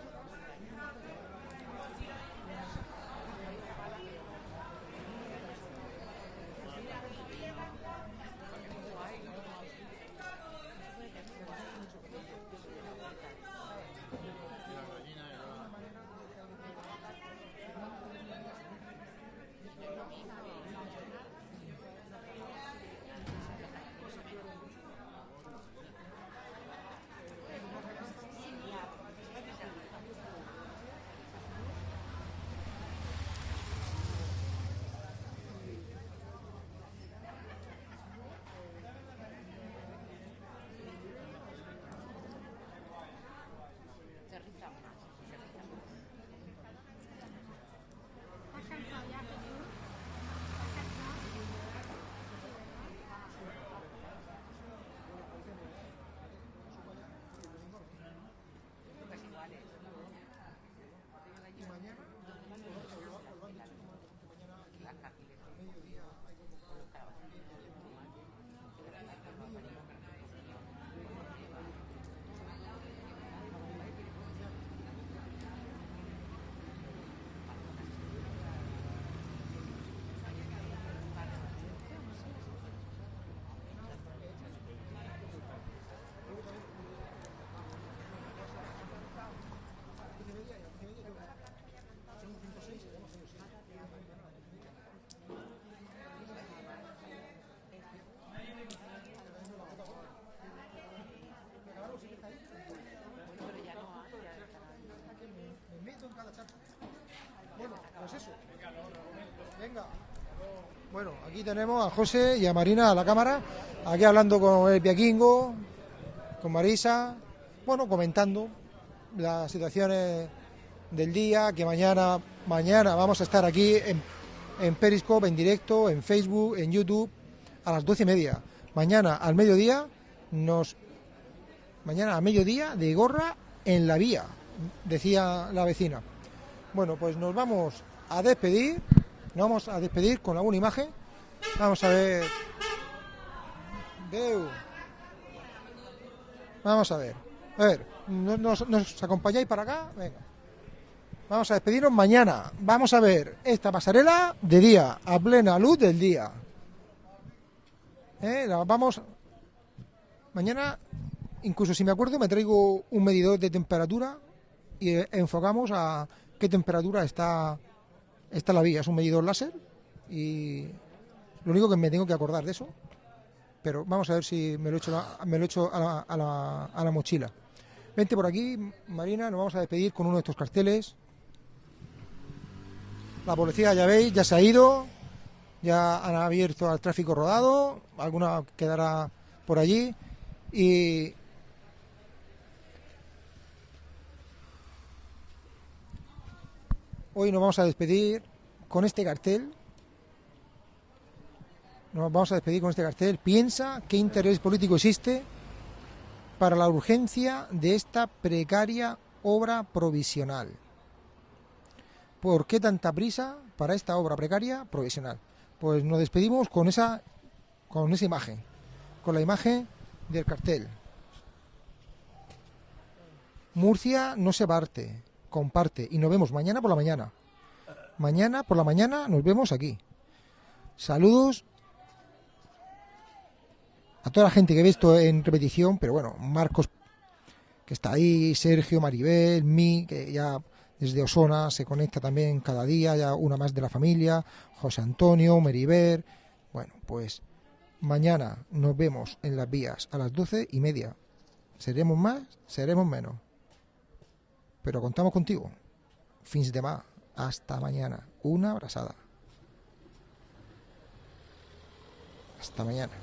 Bueno, aquí tenemos a José y a Marina a la cámara, aquí hablando con el Piaquingo, con Marisa, bueno, comentando las situaciones del día, que mañana, mañana vamos a estar aquí en, en Periscope, en directo, en Facebook, en YouTube, a las doce y media. Mañana al mediodía nos mañana a mediodía de gorra en la vía, decía la vecina. Bueno, pues nos vamos a despedir, nos vamos a despedir con alguna imagen. Vamos a ver. Vamos a ver. A ver, ¿nos, nos- nos acompañáis para acá? Venga. Vamos a despedirnos mañana. Vamos a ver esta pasarela de día, a plena luz del día. ¿Eh? La vamos. Mañana, incluso si me acuerdo, me traigo un medidor de temperatura y eh, enfocamos a qué temperatura está, está la vía. Es un medidor láser y lo único que me tengo que acordar de eso. Pero vamos a ver si me lo echo, me lo echo a, la, a la- a la mochila. Vente por aquí, Marina, nos vamos a despedir con uno de estos carteles. La policía, ya veis, ya se ha ido, ya han abierto al tráfico rodado, alguna quedará por allí y hoy nos vamos a despedir con este cartel. Nos vamos a despedir con este cartel. Piensa qué interés político existe para la urgencia de esta precaria obra provisional. ¿Por qué tanta prisa para esta obra precaria provisional? Pues nos despedimos con esa, con esa imagen, con la imagen del cartel. Murcia no se parte, comparte y nos vemos mañana por la mañana. Mañana por la mañana nos vemos aquí. Saludos a toda la gente que ve esto en repetición, pero bueno, Marcos que está ahí, Sergio, Maribel, mi, que ya desde Osona se conecta también cada día, ya una más de la familia, José Antonio, Meriver. Bueno, pues mañana nos vemos en las vías a las doce y media. ¿Seremos más? ¿Seremos menos? Pero contamos contigo. Fins de más. Hasta mañana. Una abrazada. Hasta mañana.